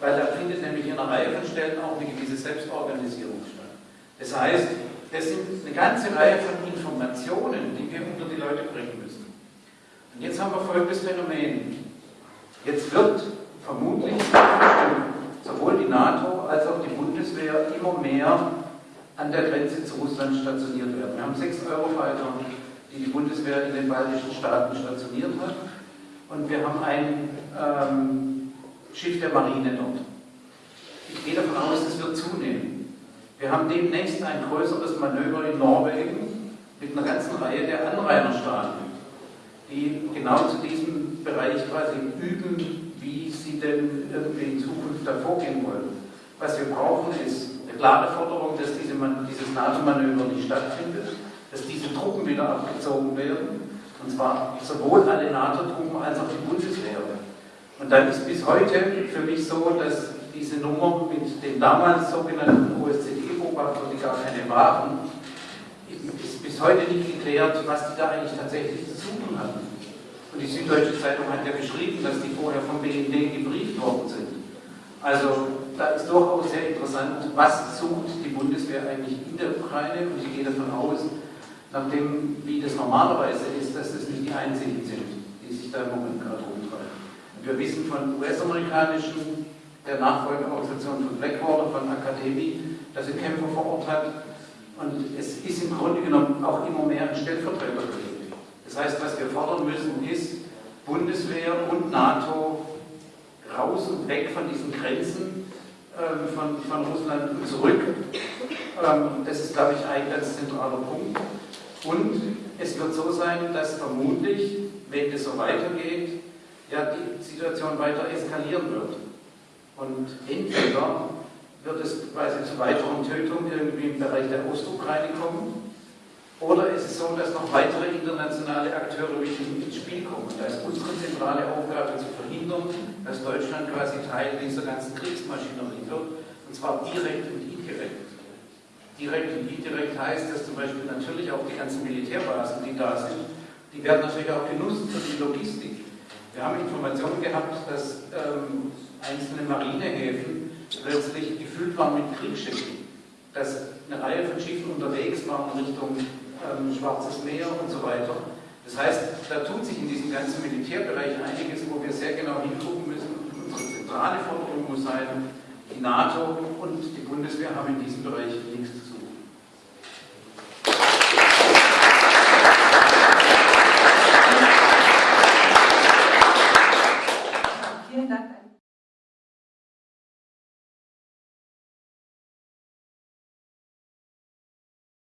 Weil da findet nämlich in einer Reihe von Stellen auch eine gewisse Selbstorganisierung statt. Das heißt, das sind eine ganze Reihe von Informationen, die wir unter die Leute bringen müssen. Und jetzt haben wir folgendes Phänomen. Jetzt wird vermutlich sowohl die NATO als auch die Bundeswehr immer mehr an der Grenze zu Russland stationiert werden. Wir haben sechs Eurofighter, die die Bundeswehr in den baltischen Staaten stationiert hat. Und wir haben ein ähm, Schiff der Marine dort. Ich gehe davon aus, das wird zunehmen. Wir haben demnächst ein größeres Manöver in Norwegen mit einer ganzen Reihe der Anrainerstaaten die genau zu diesem Bereich quasi üben, wie sie denn irgendwie in Zukunft da vorgehen wollen. Was wir brauchen, ist eine klare Forderung, dass diese, dieses NATO-Manöver nicht stattfindet, dass diese Truppen wieder abgezogen werden, und zwar sowohl alle NATO-Truppen als auch die Bundeswehr. Und dann ist bis heute für mich so, dass diese Nummer mit den damals sogenannten OSZE-Beobachtern, die gar keine waren, ist bis heute nicht geklärt, was die da eigentlich tatsächlich zu suchen hatten. Und die Süddeutsche Zeitung hat ja geschrieben, dass die vorher vom BND gebrieft worden sind. Also da ist durchaus sehr interessant, was sucht die Bundeswehr eigentlich in der Ukraine und ich gehe davon aus, nachdem, wie das normalerweise ist, dass das nicht die einzigen sind, die sich da im Moment gerade rumtreiben. Wir wissen von US-amerikanischen, der Nachfolgeorganisation von Blackwater, von Akademie, dass sie Kämpfer vor Ort hat und es ist im Grunde genommen auch immer mehr ein Stellvertreterkrieg. Das heißt, was wir fordern müssen, ist Bundeswehr und NATO raus und weg von diesen Grenzen äh, von, von Russland und zurück Ähm, das ist, glaube ich, ein ganz zentraler Punkt. Und es wird so sein, dass vermutlich, wenn es so weitergeht, ja, die Situation weiter eskalieren wird. Und entweder wird es quasi zu weiteren Tötungen irgendwie im Bereich der Ostukraine kommen, oder ist es so, dass noch weitere internationale Akteure ins Spiel kommen? Da ist unsere zentrale Aufgabe zu verhindern, dass Deutschland quasi Teil dieser ganzen Kriegsmaschinerie wird, und zwar direkt und indirekt. Direkt und indirekt heißt dass zum Beispiel natürlich auch die ganzen Militärbasen, die da sind, die werden natürlich auch genutzt für die Logistik. Wir haben Informationen gehabt, dass ähm, einzelne Marinehäfen plötzlich gefüllt waren mit Kriegsschiffen, dass eine Reihe von Schiffen unterwegs waren Richtung ähm, Schwarzes Meer und so weiter. Das heißt, da tut sich in diesem ganzen Militärbereich einiges, wo wir sehr genau hingucken müssen. Unsere zentrale Forderung muss sein, die NATO und die Bundeswehr haben in diesem Bereich